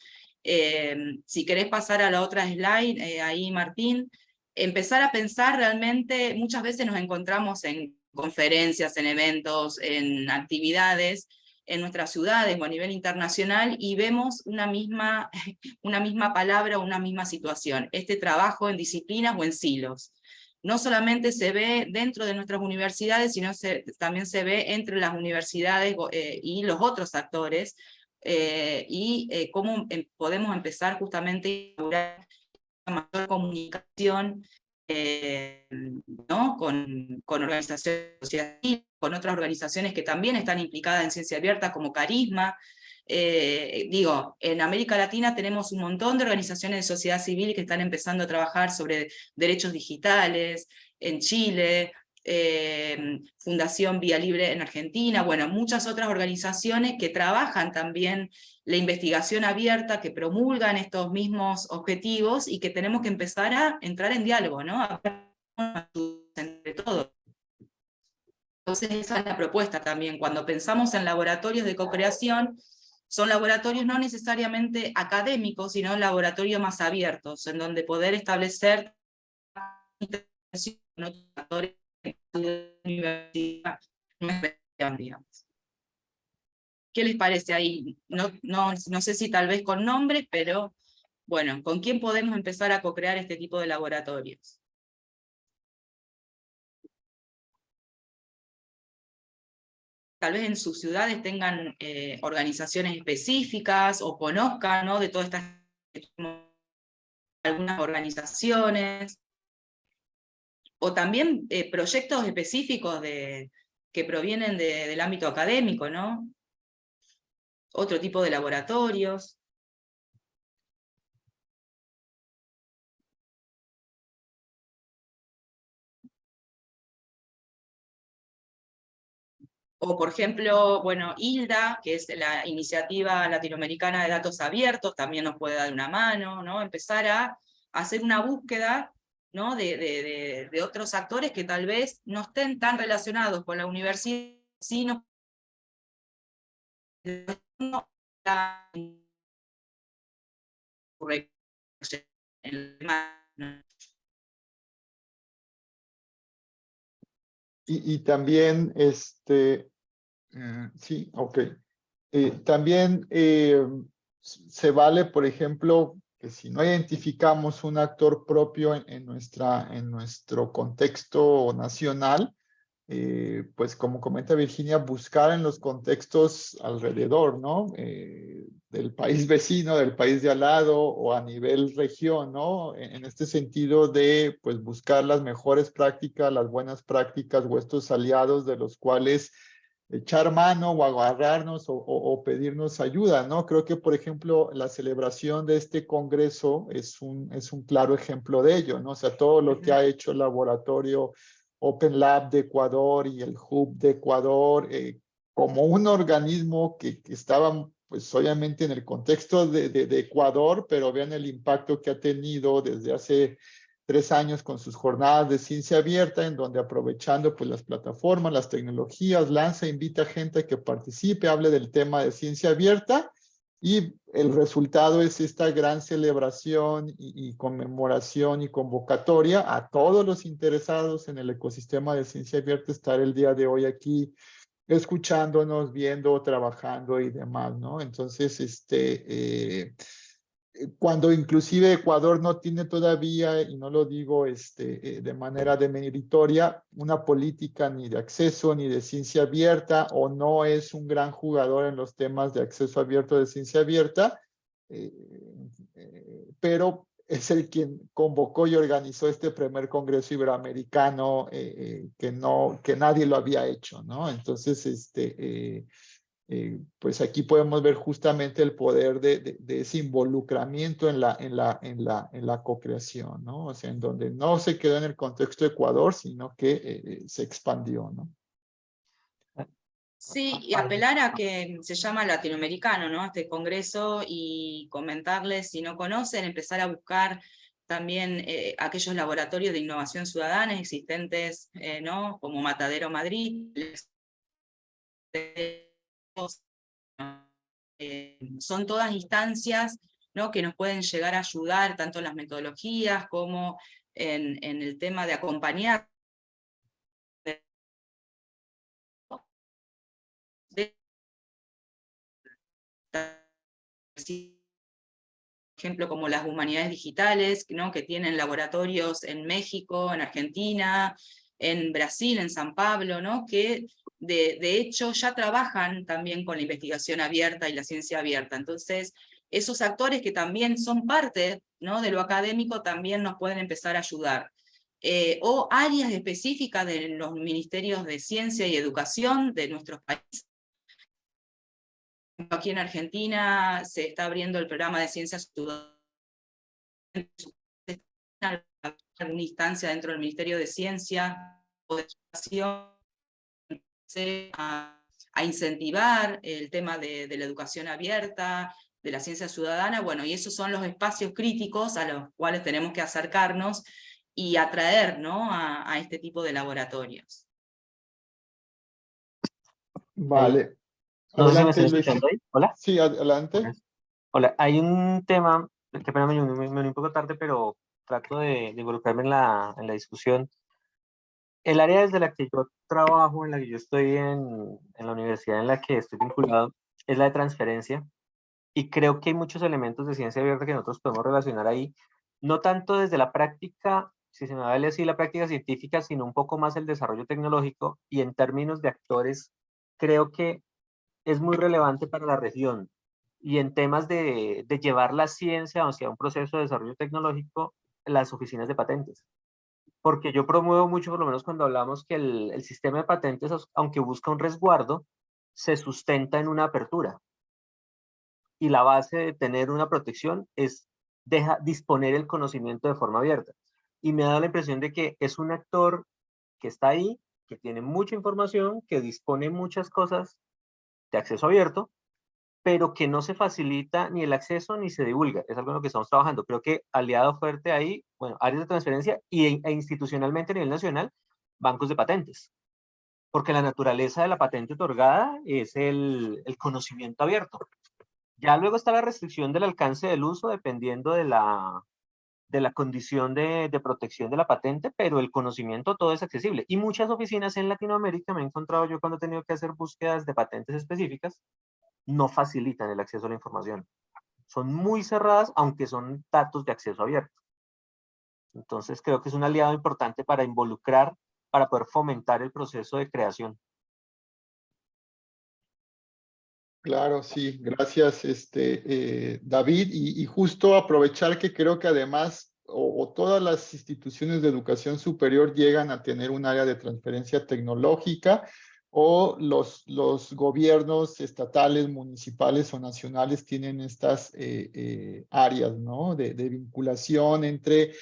B: si querés pasar a la otra slide, ahí Martín, empezar a pensar realmente, muchas veces nos encontramos en conferencias, en eventos, en actividades, en nuestras ciudades o a nivel internacional y vemos una misma, [laughs] una misma palabra una misma situación, este trabajo en disciplinas o en silos. No solamente se ve dentro de nuestras universidades, sino también se ve entre las universidades eh, y los otros actores, eh, y eh, cómo em, podemos empezar justamente a mayor comunicación eh, ¿no? con, con organizaciones con otras organizaciones que también están implicadas en ciencia abierta, como Carisma. Eh, digo, en América Latina tenemos un montón de organizaciones de sociedad civil que están empezando a trabajar sobre derechos digitales, en Chile, eh, Fundación Vía Libre en Argentina, bueno, muchas otras organizaciones que trabajan también la investigación abierta, que promulgan estos mismos objetivos y que tenemos que empezar a entrar en diálogo, ¿no? entre todos. Entonces esa es la propuesta también, cuando pensamos en laboratorios de co-creación, son laboratorios no necesariamente académicos, sino laboratorios más abiertos, en donde poder establecer con otros actores universidad. ¿Qué les parece ahí? No, no, no sé si tal vez con nombres, pero bueno, ¿con quién podemos empezar a co-crear este tipo de laboratorios? Tal vez en sus ciudades tengan eh, organizaciones específicas o conozcan ¿no? de todas estas algunas organizaciones o también eh, proyectos específicos de, que provienen de, del ámbito académico, ¿no? Otro tipo de laboratorios. O por ejemplo, bueno, ILDA, que es la Iniciativa Latinoamericana de Datos Abiertos, también nos puede dar una mano, ¿no? Empezar a hacer una búsqueda ¿no? de, otros actores que tal vez no estén tan relacionados con la universidad, sino
A: y, y, también, este, uh, sí, ok. Eh, también eh, se vale, por ejemplo, que si no identificamos un actor propio en, nuestra, en nuestro contexto nacional, eh, pues como comenta Virginia, buscar en los contextos alrededor, ¿no? Eh, del país vecino, del país de al lado o a nivel región, ¿no? En, en, este sentido de, pues, buscar las mejores prácticas, las buenas prácticas o estos aliados de los cuales echar mano o agarrarnos o, pedirnos ayuda, ¿no? Creo que, por ejemplo, la celebración de este congreso es un, es un claro ejemplo de ello, ¿no? O sea, todo lo que ha hecho el laboratorio Open Lab de Ecuador y el Hub de Ecuador eh, como un organismo que, que, estaba, pues obviamente en el contexto de, de, de, Ecuador, pero vean el impacto que ha tenido desde hace tres años con sus jornadas de ciencia abierta, en donde aprovechando pues las plataformas, las tecnologías, lanza, invita a gente a que participe, hable del tema de ciencia abierta, y el resultado es esta gran celebración y, y, conmemoración y convocatoria a todos los interesados en el ecosistema de ciencia abierta estar el día de hoy aquí escuchándonos, viendo, trabajando y demás, ¿no? Entonces, este, eh, cuando inclusive Ecuador no tiene todavía, y no lo digo este, eh, de manera demeritoria, una política ni de acceso ni de ciencia abierta, o no es un gran jugador en los temas de acceso abierto de ciencia abierta, eh, eh, pero es el quien convocó y organizó este primer Congreso Iberoamericano eh, que, no, que nadie lo había hecho, ¿no? Entonces, este eh, pues aquí podemos ver justamente el poder de, de, de, ese involucramiento en la, en la, en la, en la co-creación, ¿no? O sea, en donde no se quedó en el contexto de Ecuador, sino que eh, eh se expandió, ¿no?
B: Sí, y apelar a que se llama latinoamericano, ¿no? Este congreso y comentarles, si no conocen, empezar a buscar también eh, aquellos laboratorios de innovación ciudadana existentes, eh, ¿no? Como Matadero Madrid, son todas instancias ¿no? que nos pueden llegar a ayudar, tanto en las metodologías como en, en el tema de acompañar ejemplo, como las humanidades digitales, ¿no? que tienen laboratorios en México, en Argentina, en Brasil, en San Pablo, ¿no? que de, de, hecho ya trabajan también con la investigación abierta y la ciencia abierta. Entonces, esos actores que también son parte ¿no? de lo académico también nos pueden empezar a ayudar. Eh, o áreas específicas de los ministerios de ciencia y educación de nuestros países. Aquí en Argentina se está abriendo el programa de ciencias alguna instancia dentro del Ministerio de Ciencia o de Educación a, a incentivar el tema de, de, la educación abierta, de la ciencia ciudadana, bueno, y esos son los espacios críticos a los cuales tenemos que acercarnos y atraer ¿no? a, a este tipo de laboratorios.
A: Vale.
J: Adelante, me Hola.
A: Sí, adelante.
J: Hola, hay un tema, que pena me, me, me un poco tarde, pero trato de, de involucrarme en la, en la discusión. El área desde la que yo trabajo, en la que yo estoy en, la universidad en la que estoy vinculado, es la de transferencia. Y creo que hay muchos elementos de ciencia abierta que nosotros podemos relacionar ahí, no tanto desde la práctica, si se me vale así, la práctica científica, sino un poco más el desarrollo tecnológico y en términos de actores, creo que es muy relevante para la región. Y en temas de, de llevar la ciencia hacia un proceso de desarrollo tecnológico, las oficinas de patentes. Porque yo promuevo mucho, por lo menos cuando hablamos que el, el sistema de patentes, aunque busca un resguardo, se sustenta en una apertura. Y la base de tener una protección es deja disponer el conocimiento de forma abierta. Y me da la impresión de que es un actor que está ahí, que tiene mucha información, que dispone muchas cosas de acceso abierto, pero que no se facilita ni el acceso ni se divulga. Es algo en lo que estamos trabajando. Creo que aliado fuerte ahí, bueno, áreas de transferencia y, e institucionalmente a nivel nacional, bancos de patentes. Porque la naturaleza de la patente otorgada es el, conocimiento abierto. Ya luego está la restricción del alcance del uso dependiendo de la, de la condición de, de, protección de la patente, pero el conocimiento todo es accesible. Y muchas oficinas en Latinoamérica, me he encontrado yo cuando he tenido que hacer búsquedas de patentes específicas, no facilitan el acceso a la información. Son muy cerradas, aunque son datos de acceso abierto. Entonces creo que es un aliado importante para involucrar, para poder fomentar el proceso de creación.
A: Claro, sí, gracias este, eh, David. Y, justo aprovechar que creo que además o, todas las instituciones de educación superior llegan a tener un área de transferencia tecnológica o los, los gobiernos estatales, municipales o nacionales tienen estas eh, eh, áreas ¿no? de, vinculación entre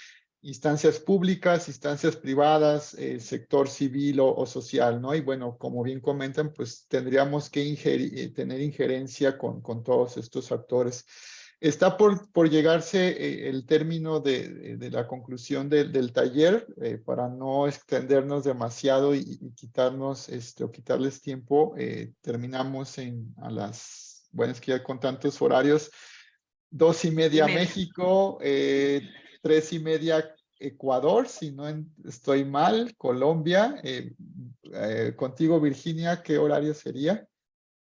A: instancias públicas, instancias privadas, el sector civil o, social, ¿no? Y bueno, como bien comentan, pues tendríamos que eh, tener injerencia con, con todos estos actores. Está por, por llegarse eh, el término de, de, la conclusión del taller, eh, para no extendernos demasiado y, quitarnos, este, o quitarles tiempo, terminamos en a las, bueno, es que ya con tantos horarios, dos y media, México, tres y media Ecuador, si no estoy mal, Colombia, eh, eh, contigo Virginia, ¿qué horario sería?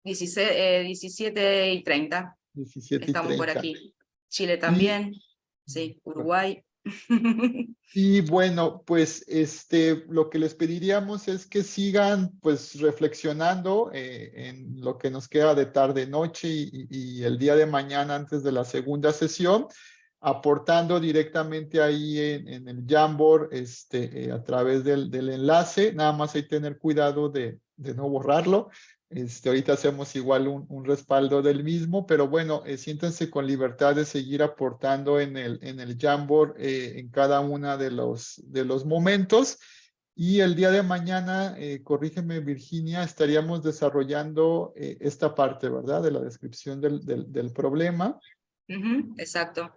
B: 17, y 30.
A: 17
B: Estamos por aquí. Chile también, sí, Uruguay. [laughs]
A: Y bueno, pues este, lo que les pediríamos es que sigan pues reflexionando eh, en lo que nos queda de tarde, noche y, y el día de mañana antes de la segunda sesión aportando directamente ahí en, el Jamboard este, eh, a través del, del, enlace. Nada más hay que tener cuidado de, de no borrarlo. Este, ahorita hacemos igual un, un respaldo del mismo, pero bueno, eh, siéntense con libertad de seguir aportando en el, en el Jamboard eh, en cada uno de los, de los momentos. Y el día de mañana, eh, corrígeme Virginia, estaríamos desarrollando esta parte, ¿verdad? De la descripción del, del, del problema.
B: exacto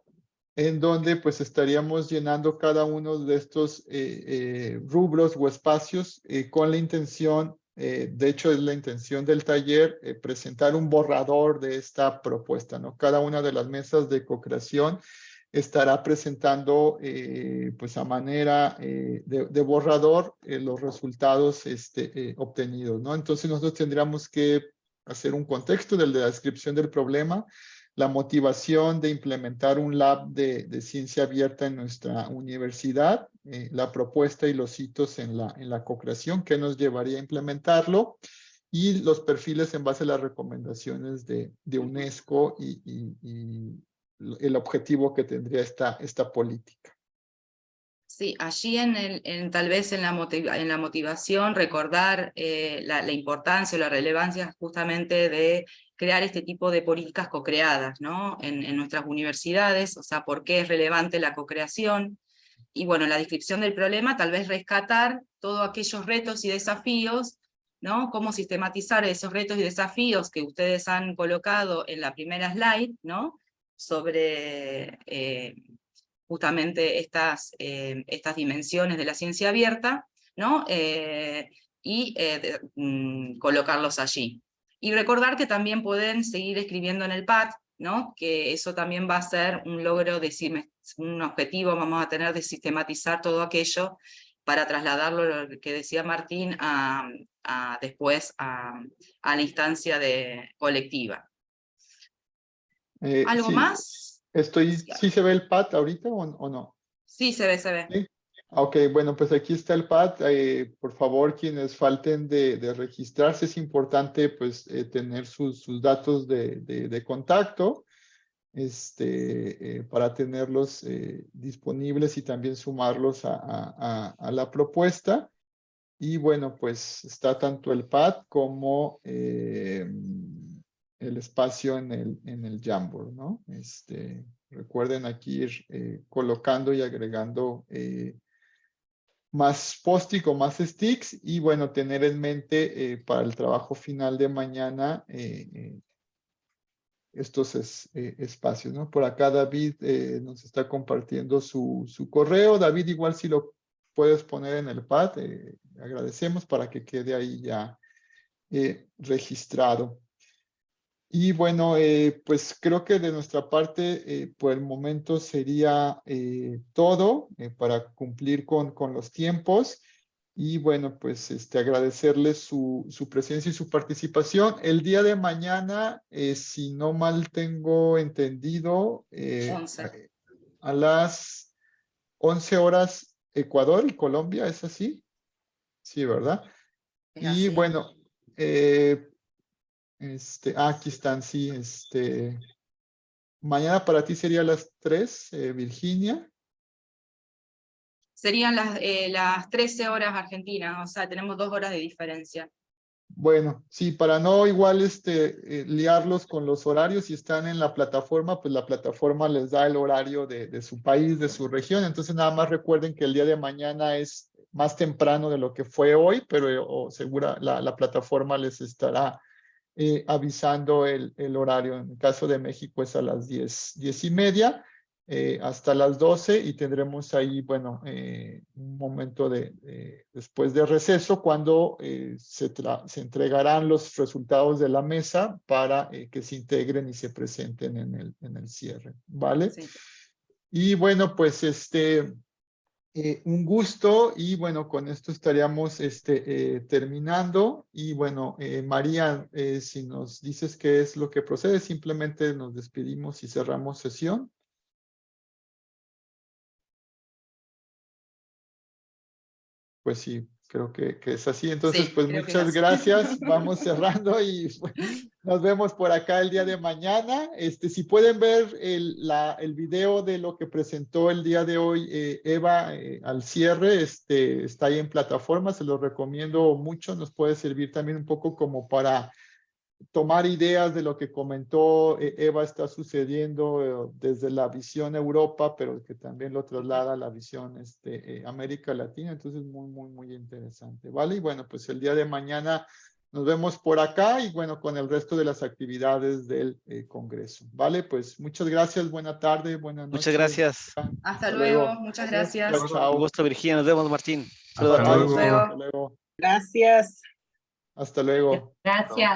A: en donde pues estaríamos llenando cada uno de estos eh, eh, rubros o espacios eh, con la intención, de hecho es la intención del taller, presentar un borrador de esta propuesta, ¿no? Cada una de las mesas de co-creación estará presentando pues a manera de, de, borrador los resultados este, obtenidos, ¿no? Entonces nosotros tendríamos que hacer un contexto de la descripción del problema, la motivación de implementar un lab de, ciencia abierta en nuestra universidad, eh, la propuesta y los hitos en la, en la co-creación que nos llevaría a implementarlo y los perfiles en base a las recomendaciones de, de UNESCO y, el objetivo que tendría esta, esta política.
B: Sí, allí en, el, en tal vez en la, en la motivación recordar eh, la, la, importancia o la relevancia justamente de crear este tipo de políticas co-creadas ¿no? En, nuestras universidades, o sea, por qué es relevante la co-creación, y bueno, la descripción del problema, tal vez rescatar todos aquellos retos y desafíos, ¿no? Cómo sistematizar esos retos y desafíos que ustedes han colocado en la primera slide, ¿no? Sobre eh, justamente estas, eh, estas dimensiones de la ciencia abierta, ¿no? Eh, y mm, colocarlos allí. Y recordar que también pueden seguir escribiendo en el pad, ¿no? que eso también va a ser un logro, de, un objetivo vamos a tener de sistematizar todo aquello para trasladarlo, lo que decía Martín, a, a después a, a, la instancia de, colectiva.
A: Eh,
B: ¿Algo
A: sí,
B: más?
A: Estoy, ¿Sí se ve el pad ahorita o, o no?
B: Sí, se ve, se ve.
A: ¿Sí? Ok, bueno, pues aquí está el pad. Eh, por favor, quienes falten de, registrarse, es importante pues eh, tener sus, datos de, contacto este, eh, para tenerlos disponibles y también sumarlos a, la propuesta. Y bueno, pues está tanto el pad como el espacio en el, en el Jamboard, ¿no? Este, recuerden aquí ir colocando y agregando más post o más sticks y bueno, tener en mente eh, para el trabajo final de mañana eh, eh, estos es- espacios. Por acá David nos está compartiendo su, su correo. David, igual si lo puedes poner en el pad, agradecemos para que quede ahí ya registrado. Y bueno, eh, pues creo que de nuestra parte, eh, por el momento sería eh, todo eh, para cumplir con, con los tiempos. Y bueno, pues este, agradecerles su, su presencia y su participación. El día de mañana, eh, si no mal tengo entendido, eh,
B: Once.
A: a las 11 horas Ecuador y Colombia, ¿es así? Sí, ¿verdad?
B: Es
A: Y
B: así.
A: bueno, eh, este, ah, aquí están, sí, este, mañana para ti sería las 3, eh, Virginia.
B: Serían las, eh, las 13 horas argentinas, o sea, tenemos dos horas de diferencia.
A: Bueno, sí, para no igual este, eh, liarlos con los horarios, si están en la plataforma, pues la plataforma les da el horario de, de su país, de su región. Entonces nada más recuerden que el día de mañana es más temprano de lo que fue hoy, pero eh, o segura la, la plataforma les estará eh, avisando el, el horario. En el caso de México es a las 10, 10 y media eh, hasta las 12 y tendremos ahí, bueno, eh, un momento de, de- después de receso cuando eh, se, se entregarán los resultados de la mesa para eh, que se integren y se presenten en el, en el cierre, ¿vale?
B: Sí.
A: Y bueno, pues este, eh, un gusto y bueno, con esto estaríamos este, eh, terminando. Y bueno, eh, María, si nos dices qué es lo que procede, simplemente nos despedimos y cerramos sesión. Pues sí, creo que, que es así. Entonces,
B: Sí,
A: pues muchas gracias. [laughs] Vamos cerrando y pues, nos vemos por acá el día de mañana. Este, si pueden ver el, la, el video de lo que presentó el día de hoy eh, Eva eh, al cierre, este, está ahí en plataforma, se lo recomiendo mucho. Nos puede servir también un poco como para tomar ideas de lo que comentó eh, Eva está sucediendo eh, desde la visión Europa, pero que también lo traslada a la visión este, eh, América Latina. Entonces, muy, muy, muy interesante. ¿Vale? Y bueno, pues el día de mañana nos vemos por acá y bueno, con el resto de las actividades del eh, Congreso. ¿Vale? Pues muchas gracias, buena tarde, buenas noches.
D: Muchas gracias.
B: Hasta
A: Hasta
B: luego,
A: luego.
B: muchas
A: Gracias.
B: gracias.
A: Chao, chao.
D: Un gusto, Virginia. Nos vemos, Martín.
A: Hasta
D: Saludos a todos.
A: luego.
B: luego.
A: Hasta luego.
I: Gracias.
A: Hasta luego.
E: Gracias.